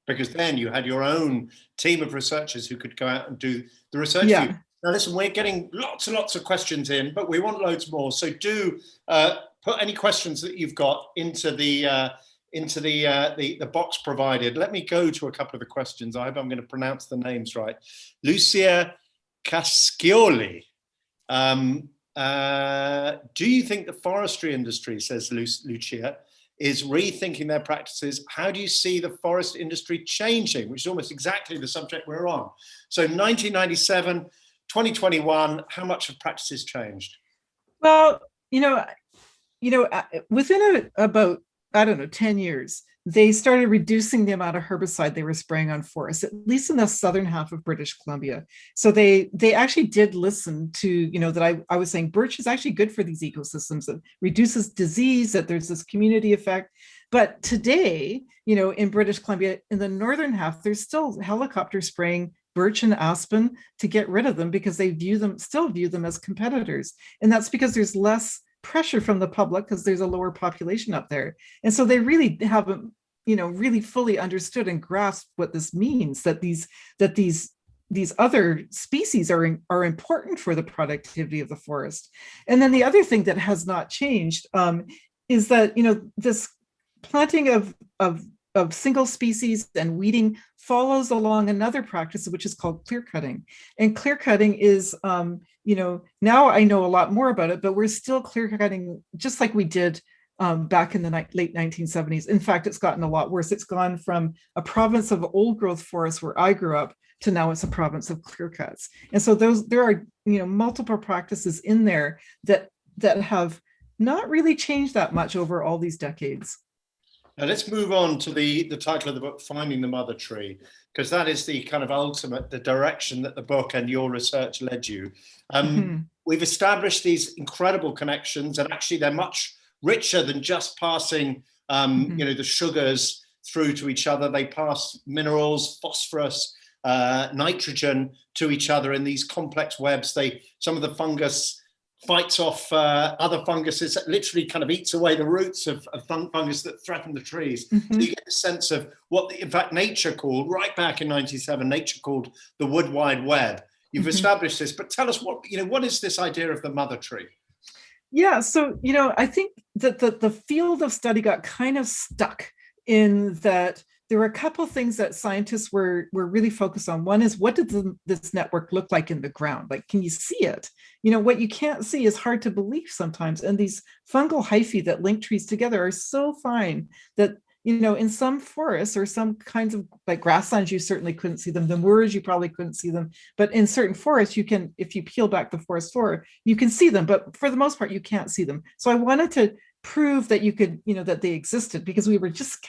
Speaker 2: Because then you had your own team of researchers who could go out and do the research
Speaker 3: yeah.
Speaker 2: Now listen, we're getting lots and lots of questions in, but we want loads more. So do uh, put any questions that you've got into the uh, into the, uh, the, the box provided. Let me go to a couple of the questions. I hope I'm going to pronounce the names right. Lucia Cascioli. Um, uh, do you think the forestry industry, says Lucia, is rethinking their practices? How do you see the forest industry changing, which is almost exactly the subject we're on. So 1997, 2021, how much have practices changed?
Speaker 3: Well, you know, you know, uh, within a, about I don't know, 10 years, they started reducing the amount of herbicide they were spraying on forests, at least in the southern half of British Columbia. So they they actually did listen to, you know, that I, I was saying birch is actually good for these ecosystems. It reduces disease, that there's this community effect. But today, you know, in British Columbia, in the northern half, there's still helicopter spraying birch and aspen to get rid of them because they view them, still view them as competitors. And that's because there's less pressure from the public because there's a lower population up there. And so they really haven't, you know, really fully understood and grasped what this means, that these, that these these other species are, are important for the productivity of the forest. And then the other thing that has not changed um, is that, you know, this planting of, of, of single species and weeding follows along another practice, which is called clear cutting. And clear cutting is, um, you know, now I know a lot more about it, but we're still clear cutting just like we did um, back in the late 1970s. In fact, it's gotten a lot worse. It's gone from a province of old growth forests where I grew up to now it's a province of clear cuts. And so those there are, you know, multiple practices in there that that have not really changed that much over all these decades.
Speaker 2: Now let's move on to the, the title of the book, Finding the Mother Tree, because that is the kind of ultimate, the direction that the book and your research led you. Um, mm -hmm. We've established these incredible connections and actually they're much richer than just passing, um, mm -hmm. you know, the sugars through to each other. They pass minerals, phosphorus, uh, nitrogen to each other in these complex webs. They, some of the fungus fights off uh, other funguses, that literally kind of eats away the roots of, of fungus that threaten the trees. Mm -hmm. So mm-hmm. you get a sense of what, the, in fact, nature called, right back in 97, nature called the wood wide web. You've mm -hmm. established this, but tell us what, you know, what is this idea of the mother tree?
Speaker 3: Yeah, so, you know, I think that the, the field of study got kind of stuck in that there were a couple things that scientists were, were really focused on. One is what did the, this network look like in the ground? Like, can you see it? You know, what you can't see is hard to believe sometimes. And these fungal hyphae that link trees together are so fine that, you know, in some forests or some kinds of like grasslands, you certainly couldn't see them. The moors, you probably couldn't see them. But in certain forests, you can, if you peel back the forest floor, you can see them. But for the most part, you can't see them. So I wanted to prove that you could, you know, that they existed because we were just,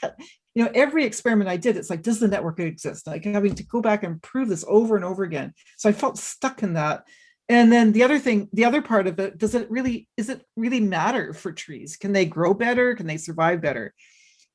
Speaker 3: you know, every experiment I did, it's like, does the network exist? Like having to go back and prove this over and over again. So I felt stuck in that. And then the other thing, the other part of it, does it really, is it really matter for trees? Can they grow better? Can they survive better?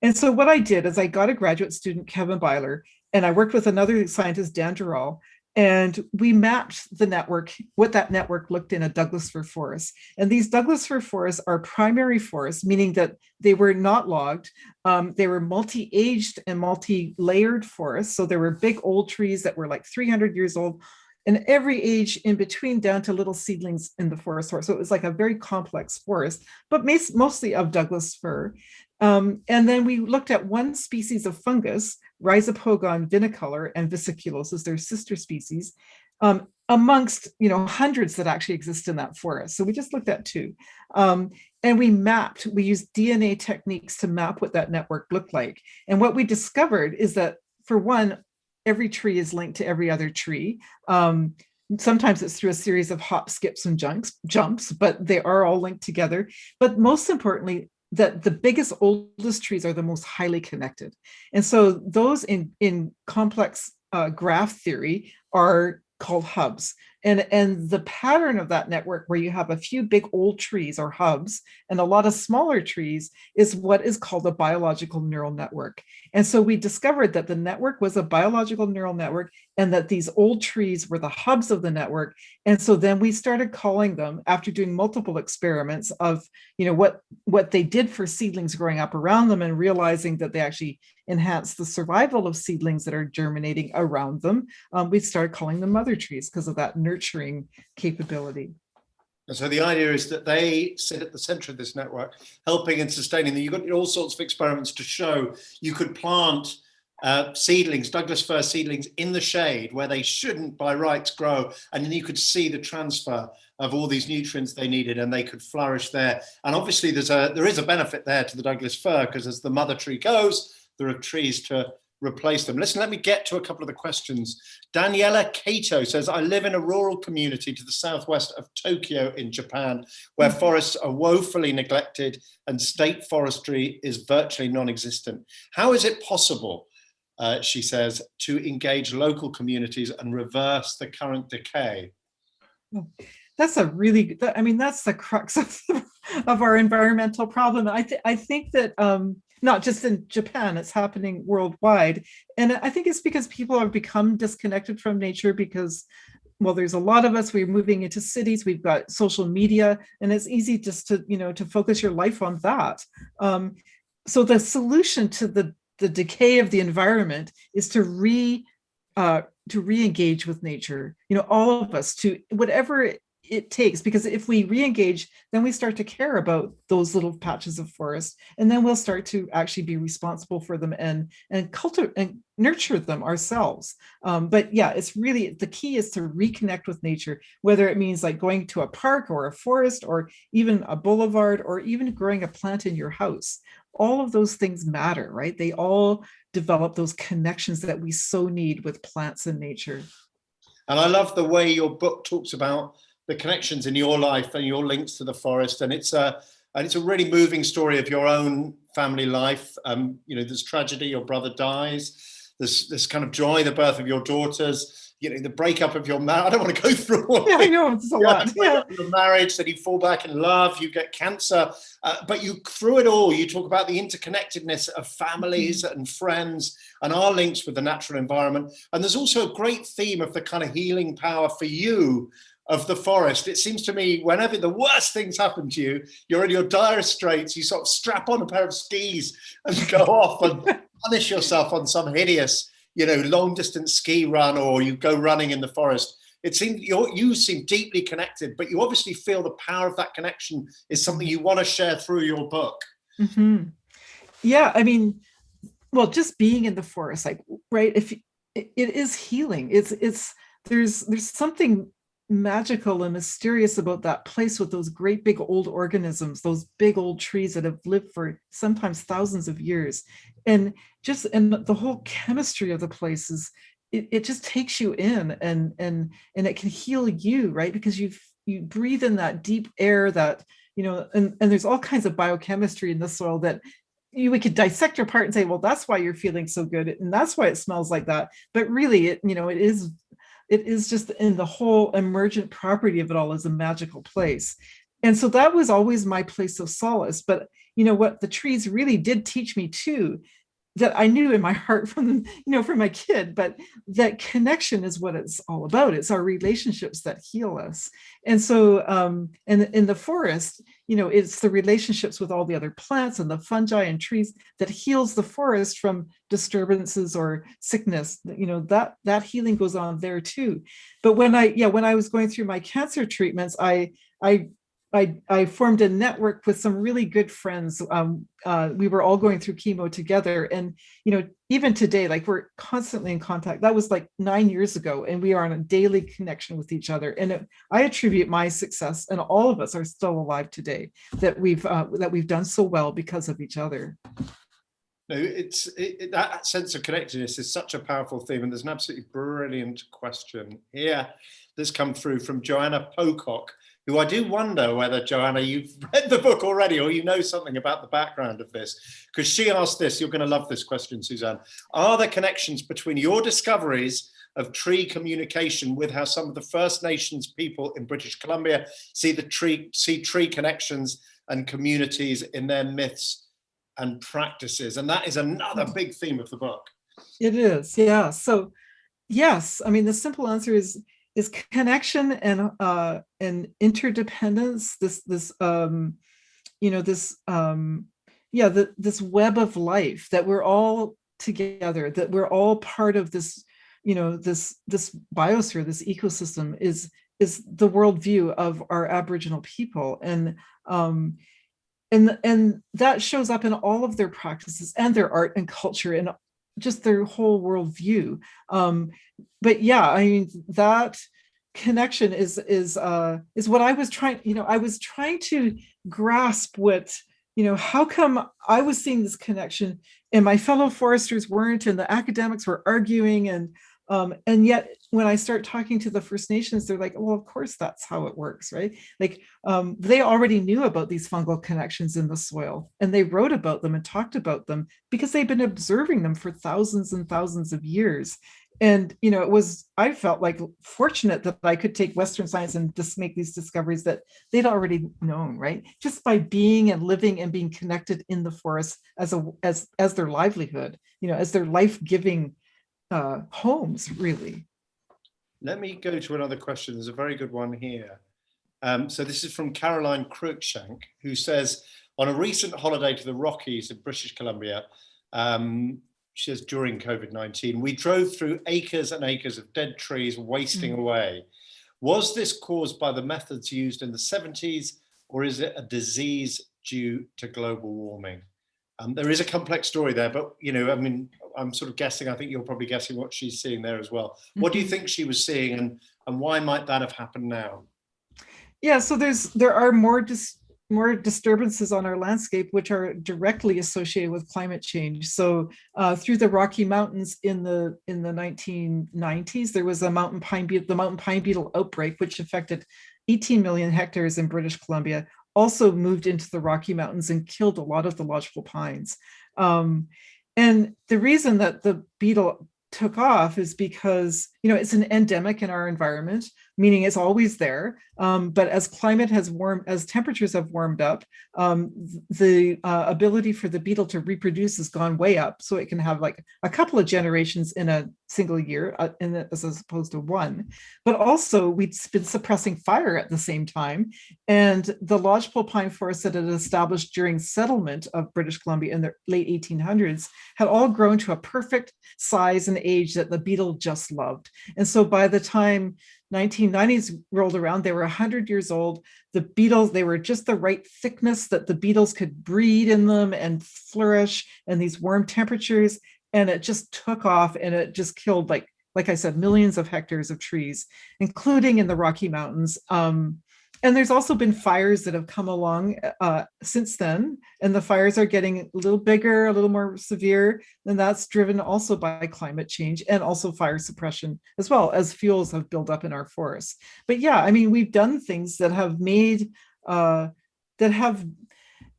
Speaker 3: And so what I did is I got a graduate student, Kevin Beiler, and I worked with another scientist, Dan Durall, and we mapped the network, what that network looked in a Douglas fir forest. And these Douglas fir forests are primary forests, meaning that they were not logged. Um, they were multi-aged and multi-layered forests. So there were big old trees that were like 300 years old and every age in between down to little seedlings in the forest. So it was like a very complex forest, but mostly of Douglas fir. Um, and then we looked at one species of fungus, Rhizopogon vinicolor and vesiculosus, their sister species, um, amongst you know hundreds that actually exist in that forest. So we just looked at two. Um, and we mapped, we used DNA techniques to map what that network looked like. And what we discovered is that for one, every tree is linked to every other tree. Um, sometimes it's through a series of hop, skips, and jumps, jumps, but they are all linked together. But most importantly, that the biggest, oldest trees are the most highly connected. And so those in, in complex uh, graph theory are called hubs. And, and the pattern of that network where you have a few big old trees or hubs and a lot of smaller trees is what is called a biological neural network. And so we discovered that the network was a biological neural network and that these old trees were the hubs of the network. And so then we started calling them after doing multiple experiments of, you know, what, what they did for seedlings growing up around them and realizing that they actually enhance the survival of seedlings that are germinating around them. Um, we started calling them mother trees because of that nurturing capability.
Speaker 2: And so the idea is that they sit at the center of this network, helping and sustaining. You've got all sorts of experiments to show you could plant uh, seedlings, Douglas fir seedlings in the shade where they shouldn't by rights grow. And then you could see the transfer of all these nutrients they needed and they could flourish there. And obviously there's a, there is a benefit there to the Douglas fir because as the mother tree goes, there are trees to replace them. Listen, let me get to a couple of the questions. Daniela Kato says, I live in a rural community to the southwest of Tokyo in Japan, where mm-hmm. forests are woefully neglected and state forestry is virtually non-existent. How is it possible, uh, she says, to engage local communities and reverse the current decay?
Speaker 3: That's a really, I mean, that's the crux of, of our environmental problem. I, th I think that um, not just in Japan, it's happening worldwide. And I think it's because people have become disconnected from nature because, well, there's a lot of us, we're moving into cities, we've got social media, and it's easy just to, you know, to focus your life on that. Um, so the solution to the, the decay of the environment is to re uh, to re-engage with nature, you know, all of us to whatever it takes because if we re-engage then we start to care about those little patches of forest and then we'll start to actually be responsible for them and and cultivate and nurture them ourselves. Um, but yeah it's really the key is to reconnect with nature whether it means like going to a park or a forest or even a boulevard or even growing a plant in your house. All of those things matter right? They all develop those connections that we so need with plants and nature.
Speaker 2: And I love the way your book talks about the connections in your life and your links to the forest. And it's a, and it's a really moving story of your own family life. Um, you know, there's tragedy, your brother dies. There's this kind of joy, the birth of your daughters, you know, the breakup of your marriage. I don't want to go through all
Speaker 3: yeah, I know, it's a lot. Yeah.
Speaker 2: Your marriage, then you fall back in love, you get cancer. Uh, but you, through it all, you talk about the interconnectedness of families mm -hmm. and friends and our links with the natural environment. And there's also a great theme of the kind of healing power for you of the forest. It seems to me whenever the worst things happen to you, you're in your dire straits, you sort of strap on a pair of skis and go off and punish yourself on some hideous, you know, long distance ski run or you go running in the forest. It seems you you seem deeply connected, but you obviously feel the power of that connection is something you want to share through your book.
Speaker 3: Mm -hmm. Yeah, I mean, well, just being in the forest, like, right, if it, it is healing, it's, it's, there's, there's something magical and mysterious about that place with those great big old organisms, those big old trees that have lived for sometimes thousands of years. And just and the whole chemistry of the place is it, it just takes you in and and and it can heal you, right? Because you you breathe in that deep air that, you know, and, and there's all kinds of biochemistry in the soil that you we could dissect your part and say, well, that's why you're feeling so good. And that's why it smells like that. But really, it, you know, it is it is just in the whole emergent property of it all is a magical place. And so that was always my place of solace. But you know what the trees really did teach me too that I knew in my heart from, you know, from my kid, but that connection is what it's all about. It's our relationships that heal us. And so, um, and in the forest, you know, it's the relationships with all the other plants and the fungi and trees that heals the forest from disturbances or sickness, you know, that, that healing goes on there too. But when I, yeah, when I was going through my cancer treatments, I, I I, I formed a network with some really good friends. Um, uh, we were all going through chemo together. And, you know, even today, like we're constantly in contact. That was like nine years ago, and we are on a daily connection with each other. And it, I attribute my success, and all of us are still alive today, that we've uh, that we've done so well because of each other.
Speaker 2: No, it's it, that sense of connectedness is such a powerful theme, and there's an absolutely brilliant question here that's come through from Joanna Pocock, who I do wonder whether, Joanna, you've read the book already or you know something about the background of this. Because she asked this, you're going to love this question, Suzanne. Are there connections between your discoveries of tree communication with how some of the First Nations people in British Columbia see the tree, see tree connections and communities in their myths and practices? And that is another big theme of the book.
Speaker 3: It is, yeah. So yes, I mean, the simple answer is is connection and uh, and interdependence. This this um, you know this um, yeah the, this web of life that we're all together. That we're all part of this you know this this biosphere, this ecosystem is is the worldview of our Aboriginal people and um, and and that shows up in all of their practices and their art and culture and just their whole worldview. Um, but yeah, I mean, that connection is is uh, is what I was trying, you know, I was trying to grasp what you know, how come I was seeing this connection and my fellow foresters weren't and the academics were arguing and um, and yet when I start talking to the First Nations, they're like, well, of course, that's how it works, right? Like um, they already knew about these fungal connections in the soil and they wrote about them and talked about them because they've been observing them for thousands and thousands of years and you know it was i felt like fortunate that i could take western science and just make these discoveries that they'd already known right just by being and living and being connected in the forest as a as as their livelihood you know as their life-giving uh homes really
Speaker 2: let me go to another question there's a very good one here um, so this is from caroline cruikshank who says on a recent holiday to the rockies in british columbia um, she says during COVID-19, we drove through acres and acres of dead trees wasting mm. away. Was this caused by the methods used in the 70s or is it a disease due to global warming? Um, there is a complex story there, but you know, I mean, I'm sort of guessing, I think you're probably guessing what she's seeing there as well. What do you mm-hmm. think she was seeing and, and why might that have happened now?
Speaker 3: Yeah, so there's there are more just more disturbances on our landscape, which are directly associated with climate change. So uh, through the Rocky Mountains in the in the 1990s, there was a mountain pine beetle, the mountain pine beetle outbreak, which affected 18 million hectares in British Columbia, also moved into the Rocky Mountains and killed a lot of the lodgepole pines. Um, and the reason that the beetle took off is because, you know, it's an endemic in our environment meaning it's always there. Um, but as climate has warmed, as temperatures have warmed up, um, the uh, ability for the beetle to reproduce has gone way up. So it can have like a couple of generations in a single year uh, the, as opposed to one. But also we've been suppressing fire at the same time. And the lodgepole pine forests that had established during settlement of British Columbia in the late 1800s had all grown to a perfect size and age that the beetle just loved. And so by the time 1990s rolled around, they were 100 years old. The beetles, they were just the right thickness that the beetles could breed in them and flourish and these warm temperatures. And it just took off and it just killed, like, like I said, millions of hectares of trees, including in the Rocky Mountains. Um, and there's also been fires that have come along uh, since then, and the fires are getting a little bigger, a little more severe, and that's driven also by climate change and also fire suppression as well as fuels have built up in our forests. But yeah, I mean, we've done things that have made, uh, that have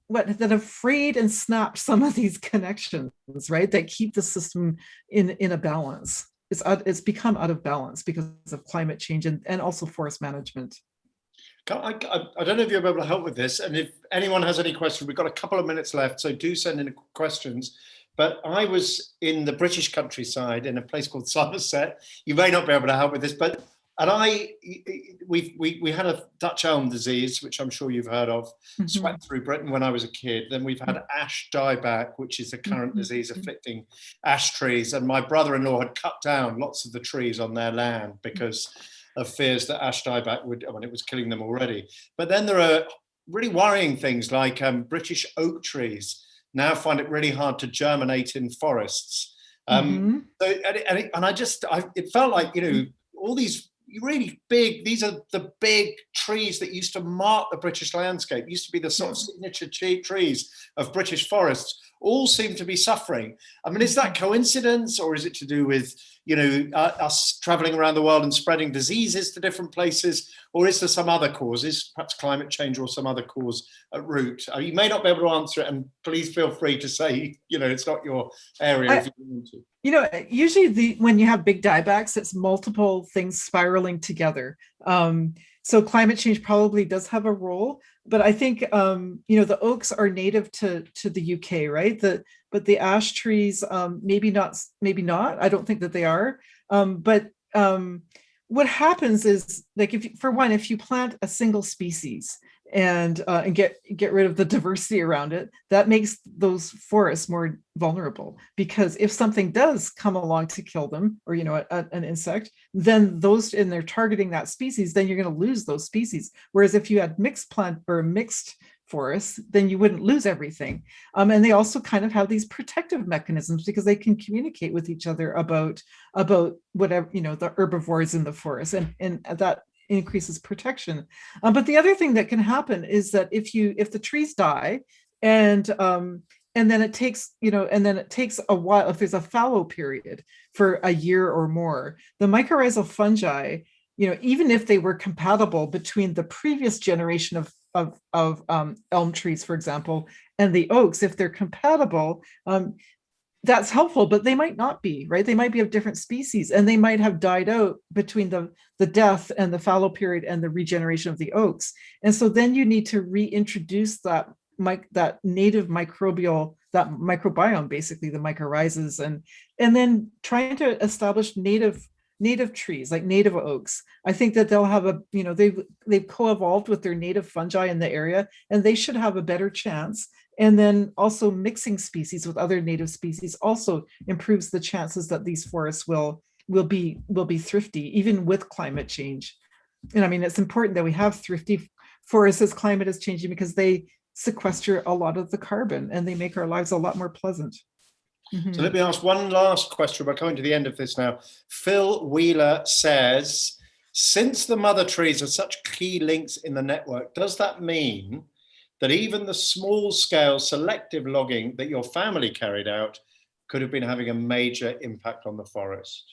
Speaker 3: what that have frayed and snapped some of these connections, right? That keep the system in in a balance. It's it's become out of balance because of climate change and, and also forest management.
Speaker 2: I, I, I, don't know if you'll be able to help with this. And if anyone has any questions, we've got a couple of minutes left, so do send in questions. But I was in the British countryside in a place called Somerset. You may not be able to help with this, but and I, we we we had a Dutch elm disease, which I'm sure you've heard of, mm -hmm. swept through Britain when I was a kid. Then we've had mm-hmm. ash dieback, which is a current mm -hmm. disease afflicting ash trees. And my brother-in-law had cut down lots of the trees on their land because of fears that ash dieback would, I mean, it was killing them already. But then there are really worrying things like um, British oak trees now find it really hard to germinate in forests. Um, mm -hmm. so, and, and, it, and, I just, I, it felt like, you know, all these really big, these are the big trees that used to mark the British landscape, used to be the sort of signature trees of British forests, all seem to be suffering. I mean, is that mm-hmm. coincidence or is it to do with you know, uh, us traveling around the world and spreading diseases to different places, or is there some other causes, perhaps climate change or some other cause at root? Uh, you may not be able to answer it, and please feel free to say, you know, it's not your area I, if you want to.
Speaker 3: You know, usually the when you have big diebacks, it's multiple things spiraling together. Um, so climate change probably does have a role, but I think um, you know the oaks are native to to the UK, right? The but the ash trees um, maybe not maybe not. I don't think that they are. Um, but um, what happens is like if for one, if you plant a single species and uh, and get get rid of the diversity around it, that makes those forests more vulnerable. Because if something does come along to kill them, or you know, a, a, an insect, then those and they're targeting that species, then you're going to lose those species. Whereas if you had mixed plant or mixed forests, then you wouldn't lose everything. Um, and they also kind of have these protective mechanisms because they can communicate with each other about about whatever you know the herbivores in the forest, and and that increases protection. Um, but the other thing that can happen is that if you if the trees die, and um, and then it takes you know and then it takes a while if there's a fallow period for a year or more the mycorrhizal fungi you know even if they were compatible between the previous generation of of, of um, elm trees for example and the oaks if they're compatible um, that's helpful but they might not be right they might be of different species and they might have died out between the the death and the fallow period and the regeneration of the oaks and so then you need to reintroduce that that native microbial, that microbiome, basically the mycorrhizas, and and then trying to establish native native trees like native oaks. I think that they'll have a, you know, they've they've co-evolved with their native fungi in the area, and they should have a better chance. And then also mixing species with other native species also improves the chances that these forests will will be will be thrifty, even with climate change. And I mean, it's important that we have thrifty forests as climate is changing because they sequester a lot of the carbon and they make our lives a lot more pleasant.
Speaker 2: Mm -hmm. So let me ask one last question. We're coming to the end of this now. Phil Wheeler says, since the mother trees are such key links in the network, does that mean that even the small scale selective logging that your family carried out could have been having a major impact on the forest?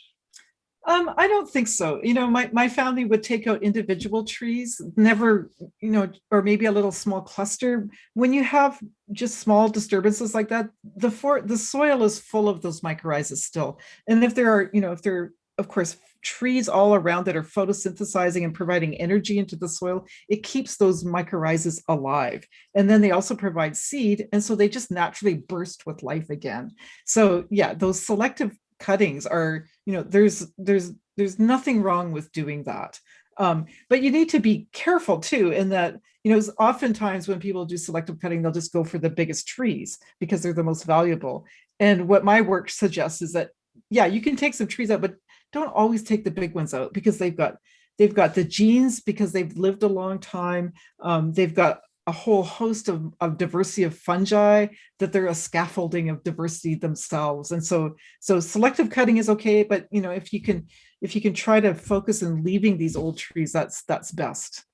Speaker 3: Um, I don't think so. You know, my, my family would take out individual trees, never, you know, or maybe a little small cluster. When you have just small disturbances like that, the for the soil is full of those mycorrhizas still. And if there are, you know, if there of course, trees all around that are photosynthesizing and providing energy into the soil, it keeps those mycorrhizas alive. And then they also provide seed. And so they just naturally burst with life again. So yeah, those selective cuttings are, you know, there's there's there's nothing wrong with doing that. Um, but you need to be careful too in that, you know, oftentimes when people do selective cutting, they'll just go for the biggest trees because they're the most valuable. And what my work suggests is that, yeah, you can take some trees out, but don't always take the big ones out because they've got they've got the genes because they've lived a long time. Um, they've got a whole host of, of diversity of fungi that they're a scaffolding of diversity themselves and so so selective cutting is okay but you know if you can if you can try to focus on leaving these old trees that's that's best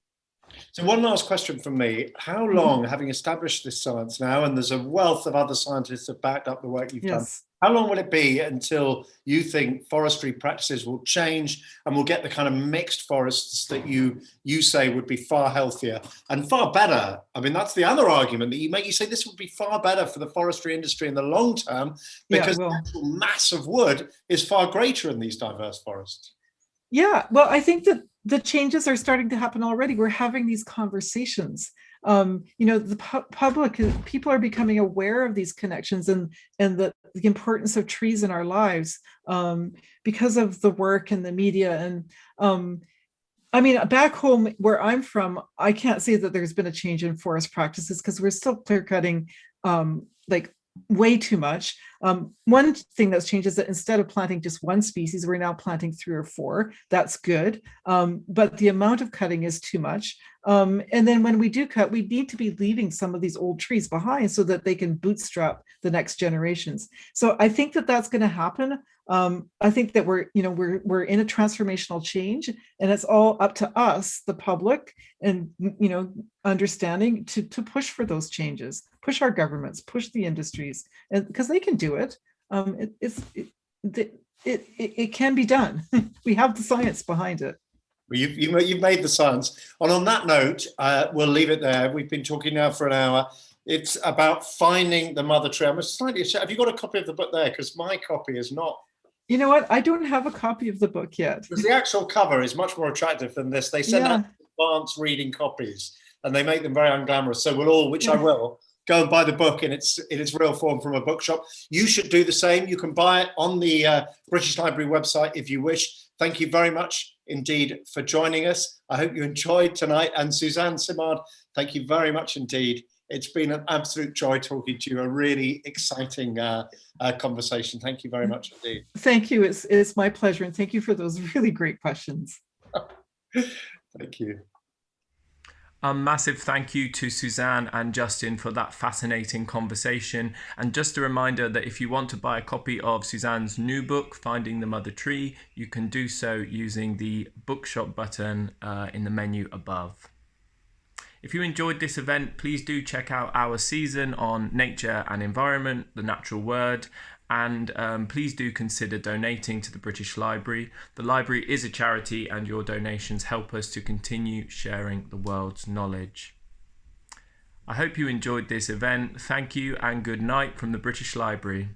Speaker 2: so one last question from me how mm-hmm. long having established this science now and there's a wealth of other scientists that backed up the work you've yes. How long will it be until you think forestry practices will change and we'll get the kind of mixed forests that you you say would be far healthier and far better? I mean, that's the other argument that you make. You say this would be far better for the forestry industry in the long term because yeah, well, the mass of wood is far greater in these diverse forests.
Speaker 3: Yeah, well, I think that the changes are starting to happen already. We're having these conversations um, you know, the pu public, people are becoming aware of these connections and, and the, the importance of trees in our lives um, because of the work and the media. And um, I mean, back home where I'm from, I can't say that there's been a change in forest practices because we're still clear cutting um, like way too much. Um, one thing that's changed is that instead of planting just one species, we're now planting three or four. That's good. Um, but the amount of cutting is too much. Um, and then when we do cut, we need to be leaving some of these old trees behind so that they can bootstrap the next generations. So I think that that's going to happen. Um, I think that we're, you know, we're, we're in a transformational change and it's all up to us, the public and, you know, understanding to, to push for those changes, push our governments, push the industries and because they can do it. Um, it, it's, it, it, it, it can be done. we have the science behind it.
Speaker 2: Well, you've, you've made the science. And on that note, uh, we'll leave it there. We've been talking now for an hour. It's about finding the mother tree. I'm slightly Have you got a copy of the book there? Because my copy is not.
Speaker 3: You know what? I don't have a copy of the book yet.
Speaker 2: Because the actual cover is much more attractive than this. They send yeah. out advanced reading copies and they make them very unglamorous. So we'll all, which I will, go and buy the book in its in its real form from a bookshop. You should do the same. You can buy it on the uh, British Library website if you wish. Thank you very much indeed for joining us. I hope you enjoyed tonight. And Suzanne Simard, thank you very much indeed. It's been an absolute joy talking to you, a really exciting uh, uh, conversation. Thank you very much indeed.
Speaker 3: Thank you. It's, it's my pleasure. And thank you for those really great questions.
Speaker 2: thank you.
Speaker 1: A massive thank you to Suzanne and Justin for that fascinating conversation. And just a reminder that if you want to buy a copy of Suzanne's new book, Finding the Mother Tree, you can do so using the bookshop button uh, in the menu above. If you enjoyed this event, please do check out our season on nature and environment, the natural word, and um, please do consider donating to the British Library. The library is a charity, and your donations help us to continue sharing the world's knowledge. I hope you enjoyed this event. Thank you and good night from the British Library.